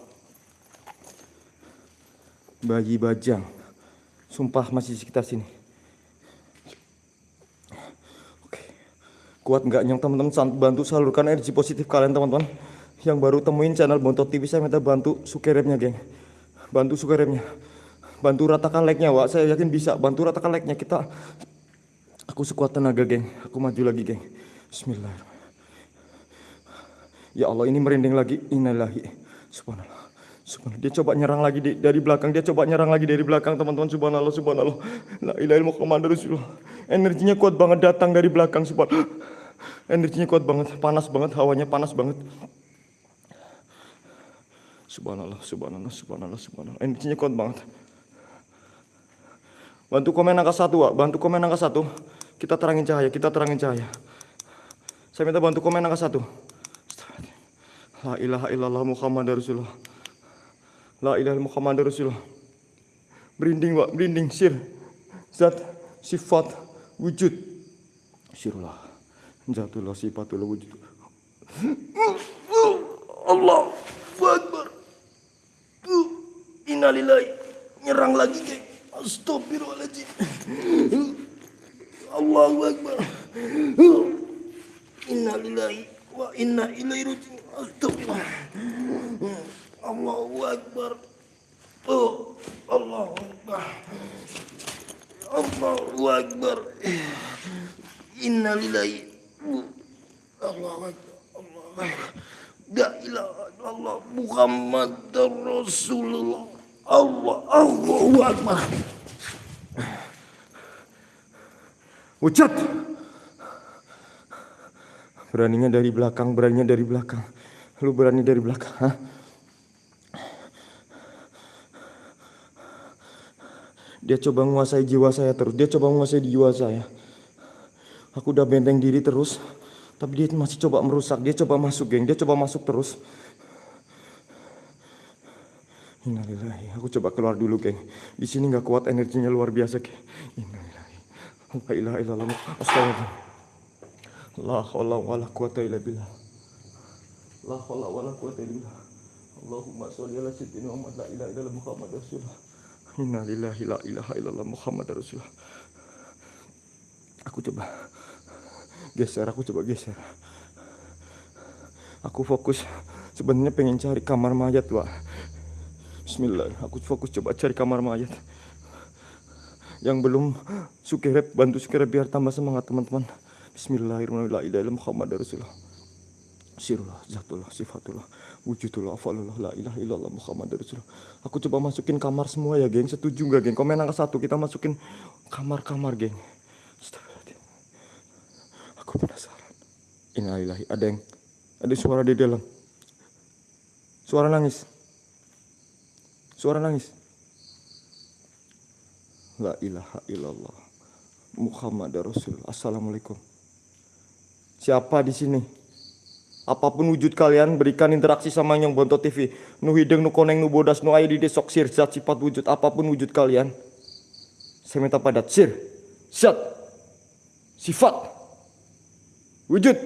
Bayi bajang. Sumpah masih di sekitar sini. Kuat nggak nyong? Teman-teman bantu salurkan energi positif kalian teman-teman. Yang baru temuin channel Bontot TV saya minta bantu sukeremnya geng. Bantu sukeremnya bantu ratakan like-nya Wak. Saya yakin bisa. Bantu ratakan like-nya. Kita aku sekuat tenaga geng. Aku maju lagi geng. Bismillahirrahmanirrahim ya Allah ini merinding lagi. Innalillahi. Subhanallah. Subhanallah. Dia coba nyerang lagi di, dari belakang. Dia coba nyerang lagi dari belakang teman-teman. Subhanallah subhanallah. La ilaha illallah rasulullah. Energinya kuat banget datang dari belakang subhanallah energinya kuat banget panas banget hawanya panas banget Subhanallah, subhanallah, subhanallah, subhanallah. Energinya kuat banget. Bantu komen angka satu, Wak. Bantu komen angka satu. Kita terangin cahaya, kita terangin cahaya. Saya minta bantu komen angka satu. La ilaha illallah Muhammad Rasulullah. La ilaha Muhammad Rasulullah. Berinding, Wak. Berinding, sir. Zat. sifat wujud sirullah jatullah sifatullah wujud Allah. Akbar. Innalillahi. Nyerang lagi geng Astagfirullahaladzim. Allahu Akbar. Innalillahi wa inna ilaihi raji'un. Astagfirullah. Allahu Akbar. Oh Allahu Akbar. Allahu Akbar. Innalillahi Illallah Muhammad Rasulullah. Allah Allahu Akbar. Ucat Beraninya dari belakang Beraninya dari belakang. Lu berani dari belakang ha? Dia coba menguasai jiwa saya terus. Dia coba menguasai jiwa saya Aku udah benteng diri terus Tapi dia masih coba merusak Dia coba masuk geng Dia coba masuk terus Innalillahi. Aku coba keluar dulu, geng. Di sini nggak kuat energinya luar biasa, geng. Innalillahi. La ilaha illallah. Astagfirullah. La haula wala quwata illa billah. La haula wala quwata illa billah. Allahumma sholli ala sayyidina Muhammad la ilaha illallah Muhammad Rasulullah. Innalillahi la ilaha illallah Muhammad Rasulullah. Aku coba geser, aku coba geser. Aku fokus sebenarnya pengen cari kamar mayat, Pak. Bismillah, aku fokus coba cari kamar mayat. Yang belum sukirep, bantu sukirep biar tambah semangat teman-teman. Bismillahirrahmanirrahim. Muhammad Rasulullah. Sirullah, zatullah, sifatullah, wujudullah, afalullah, la ilaha Muhammad Rasulullah. Aku coba masukin kamar semua ya, geng. Setuju nggak, geng? Komen angka satu, kita masukin kamar-kamar, geng. Aku penasaran. Innalillahi, ada yang ada suara di dalam. Suara nangis. Suara nangis. La ilaha illallah. Muhammad Rasulullah. Assalamualaikum. Siapa di sini? Apa pun wujud kalian, berikan interaksi sama yang Bonto TV. Nu hideng, nu koneng, nu bodas, nu ayu di desok sir, zat sifat wujud. Apa pun wujud kalian. Saya minta padat. Sir, zat, sifat, wujud.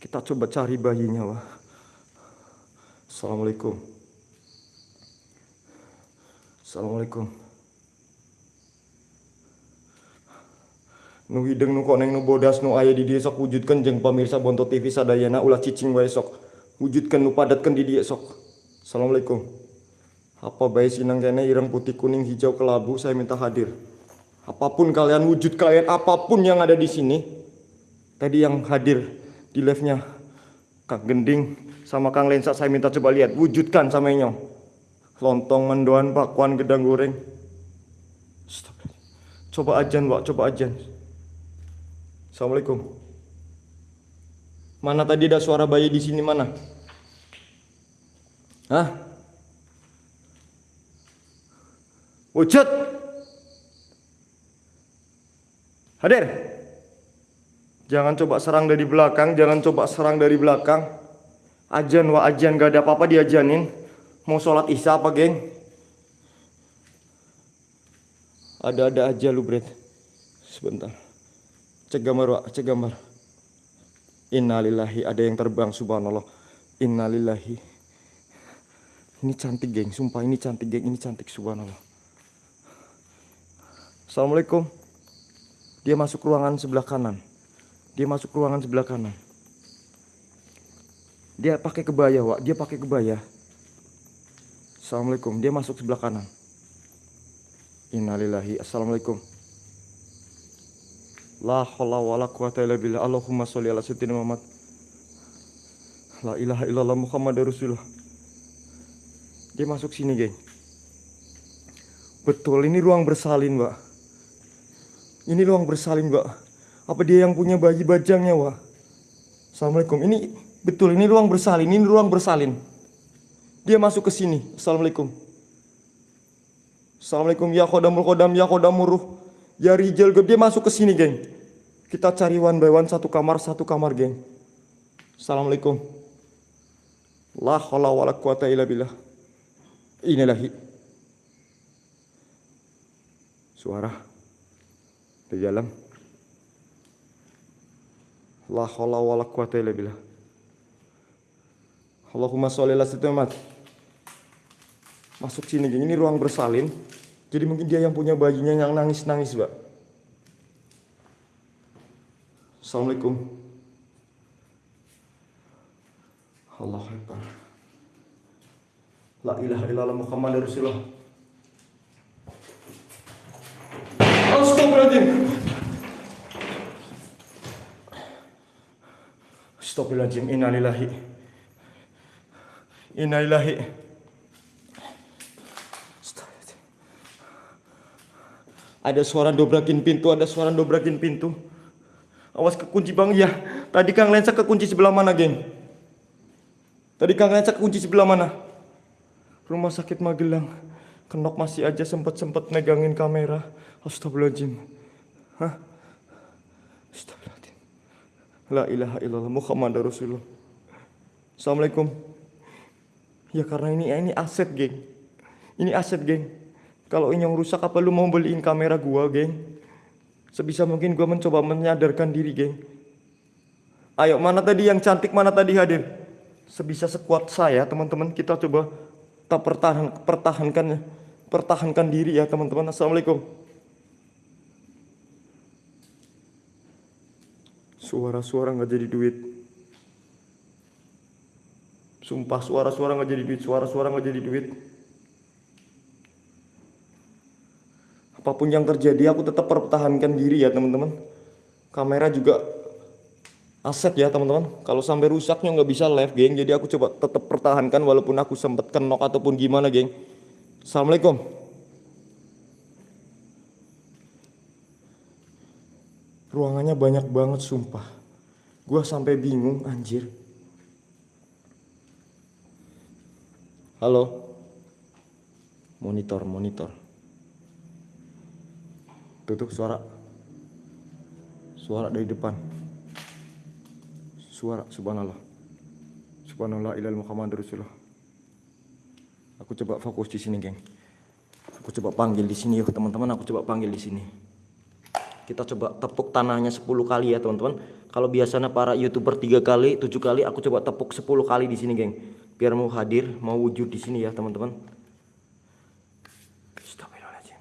Kita coba cari bayinya, wah. Assalamualaikum. Assalamualaikum. Nu hideng nu koneng nu bodas nu aya di dieu sok wujudkeun jeung pamirsa Bonto TV sadayana ulah cicing wae sok. Wujudkeun nu padatkeun di dieu sok. Assalamualaikum. Apa bae sinang kene ireng putih kuning hijau kelabu saya minta hadir. Apa pun kalian wujud kalian apa pun yang ada di sini. Tadi yang hadir di live-nya Kang Gending sama Kang Lensa saya minta coba lihat wujudkan sama nyong lontong mendoan bakwan gedang goreng. Stop. coba ajan pak coba ajan. Assalamualaikum. Mana tadi ada suara bayi di sini mana? Hah? Wujud! Hadir Jangan coba serang dari belakang Jangan coba serang dari belakang. Ajan wa ajan gak ada apa-apa diajanin. Mau sholat isya apa geng? Ada-ada aja lu Bret. Sebentar. Cek gambar Wak, cek gambar. Innalillahi ada yang terbang subhanallah. Innalillahi. Ini cantik geng, sumpah ini cantik geng, ini cantik subhanallah. Assalamualaikum. Dia masuk ruangan sebelah kanan Dia masuk ruangan sebelah kanan Dia pakai kebaya Wak, dia pakai kebaya Assalamualaikum. Dia masuk sebelah kanan. Innalillahi. Assalamualaikum. La haula wala quwata illa billah. Allahumma sholli ala sayyidina Muhammad. La ilaha illallah Muhammad Rasulullah. Dia masuk sini, geng. Betul, ini ruang bersalin, Mbak. Ini ruang bersalin, Mbak. Apa dia yang punya bayi bajangnya, Wak? Assalamualaikum. Ini betul, ini ruang bersalin, ini ruang bersalin. Dia masuk ke sini. Assalamualaikum. Assalamualaikum ya kodamul kodam ya kodamuruh. Ya rijal dia masuk ke sini, geng. Kita cari one by one satu kamar satu kamar, geng. Assalamualaikum. La haula wala quwata illa billah. Inilahi. Suara. Di dalam. La haula wala quwata illa billah. Allahumma sholli ala sayyidina. Masuk sini, geng. Ini ruang bersalin. Jadi mungkin dia yang punya bayinya yang nangis-nangis, Mbak. Assalamualaikum. Allah Akbar. La ilaha illallah Muhammad Rasulullah. Astagfirullahaladzim. Astagfirullahaladzim. Innalillahi. Innalillahi. Ada suara dobrakin pintu, ada suara dobrakin pintu. Awas kekunci bang, ya. Tadi Kang Lensa kekunci sebelah mana, geng? Tadi Kang Lensa kekunci sebelah mana? Rumah sakit Magelang. Kenok masih aja sempet-sempet megangin kamera. Astagfirullahaladzim. Hah? Astagfirullahaladzim. La ilaha illallah Muhammad Rasulullah. Assalamualaikum. Ya karena ini ini aset, geng. Ini aset, geng. Kalau ini yang rusak apa lu mau beliin kamera gua, geng? Sebisa mungkin gua mencoba menyadarkan diri, geng. Ayo, mana tadi yang cantik, mana tadi hadir? Sebisa sekuat saya, teman-teman, kita coba tak pertahan, pertahankan pertahankan diri ya, teman-teman. Assalamualaikum. Suara-suara nggak jadi duit. Sumpah suara-suara nggak jadi duit, suara-suara nggak jadi duit. Apa pun yang terjadi, aku tetap pertahankan diri ya teman-teman. Kamera juga aset ya teman-teman. Kalau sampai rusaknya nggak bisa live geng, jadi aku coba tetap pertahankan walaupun aku sempat kenok ataupun gimana geng. Assalamualaikum. Ruangannya banyak banget sumpah. Gua sampai bingung anjir. Halo. Monitor, monitor. Tutup suara. Suara dari depan. Suara subhanallah. Subhanallah ilal Muhammad Rasulullah. Aku coba fokus di sini, geng. Aku coba panggil di sini yuk, teman-teman. Aku coba panggil di sini. Kita coba tepuk tanahnya 10 kali ya, teman-teman. Kalau biasanya para YouTuber 3 kali, 7 kali, aku coba tepuk 10 kali di sini, geng. Biar mau hadir, mau wujud di sini ya, teman-teman. Astagfirullahaladzim.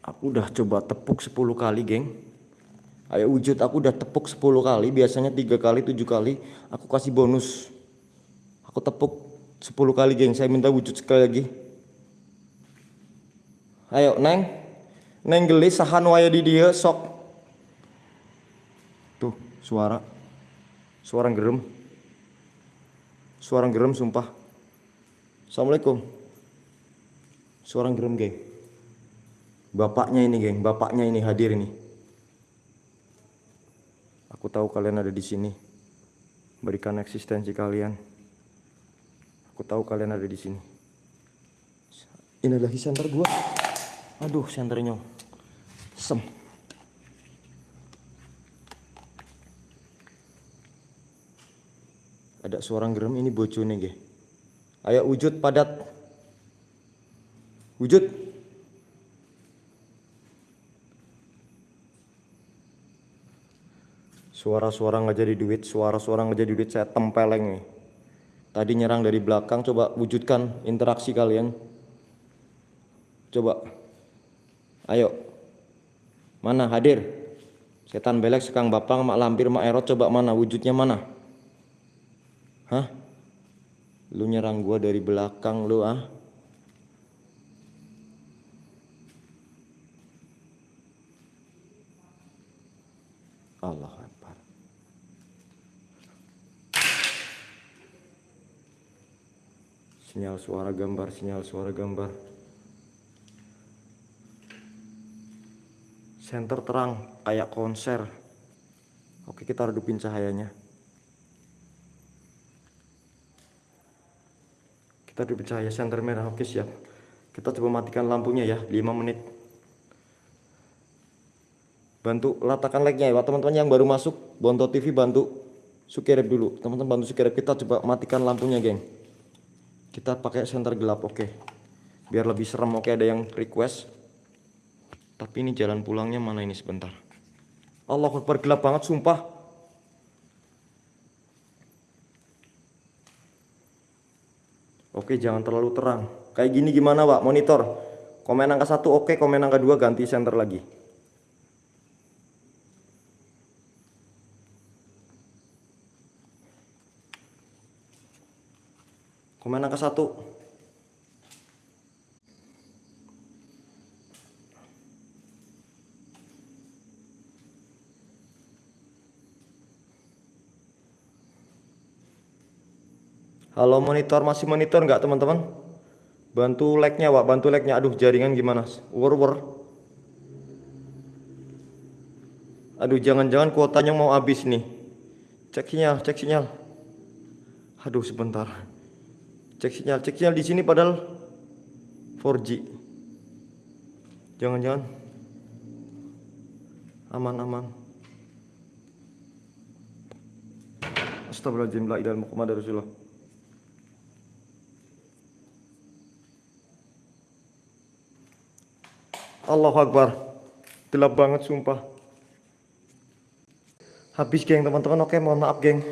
Aku udah coba tepuk 10 kali, geng. Ayo wujud, aku udah tepuk 10 kali, biasanya tiga kali, tujuh kali. Aku kasih bonus. Aku tepuk 10 kali, geng. Saya minta wujud sekali lagi. Ayo, Neng. Neng gelis sahan waya di dia sok. Tuh, suara. Suara gerem. Suara gerem sumpah. Assalamualaikum. Suara gerem, geng. Bapaknya ini, geng. Bapaknya ini hadir ini. Aku tahu kalian ada di sini. berikan eksistensi kalian. Aku tahu kalian ada di sini. Ini adalah center gua. Aduh, senternya. Sem. Ada suara gerem ini bocone nggih. Ayo wujud padat. Wujud. Suara-suara nggak jadi duit, suara-suara nggak jadi duit saya tempeleng nih. Tadi nyerang dari belakang, coba wujudkan interaksi kalian. Coba. Ayo. Mana hadir? Setan belek, sekang bapang, mak lampir, mak erot, coba mana wujudnya mana? Hah? Lu nyerang gua dari belakang lu ah? Allah Akbar. Sinyal suara gambar, sinyal suara gambar. Center terang kayak konser. Oke, kita redupin cahayanya. Kita redupin cahaya center merah. Oke, siap. Kita coba matikan lampunya ya, 5 menit. Bantu letakkan like-nya ya, teman-teman yang baru masuk Bonto TV bantu subscribe dulu. Teman-teman bantu subscribe kita coba matikan lampunya, geng. Kita pakai center gelap, oke. Biar lebih serem, oke ada yang request. Tapi ini jalan pulangnya mana ini sebentar. Allah Akbar gelap banget sumpah. Oke, jangan terlalu terang. Kayak gini gimana, Pak? Monitor. Komen angka satu oke, komen angka dua ganti center lagi. Komen angka satu. Halo monitor, masih monitor nggak teman-teman? Bantu like-nya, Pak. Bantu like-nya. Aduh, jaringan gimana? Wur wur. Aduh, jangan-jangan kuotanya mau habis nih. Cek sinyal, cek sinyal. Aduh, sebentar. Cek sinyal, cek sinyal di sini padahal 4G. Jangan-jangan aman aman. Astagfirullahaladzim la illallah Muhammadur Rasulullah. Allahu Akbar. Gelap banget sumpah. Habis geng teman-teman. Oke, mohon maaf geng.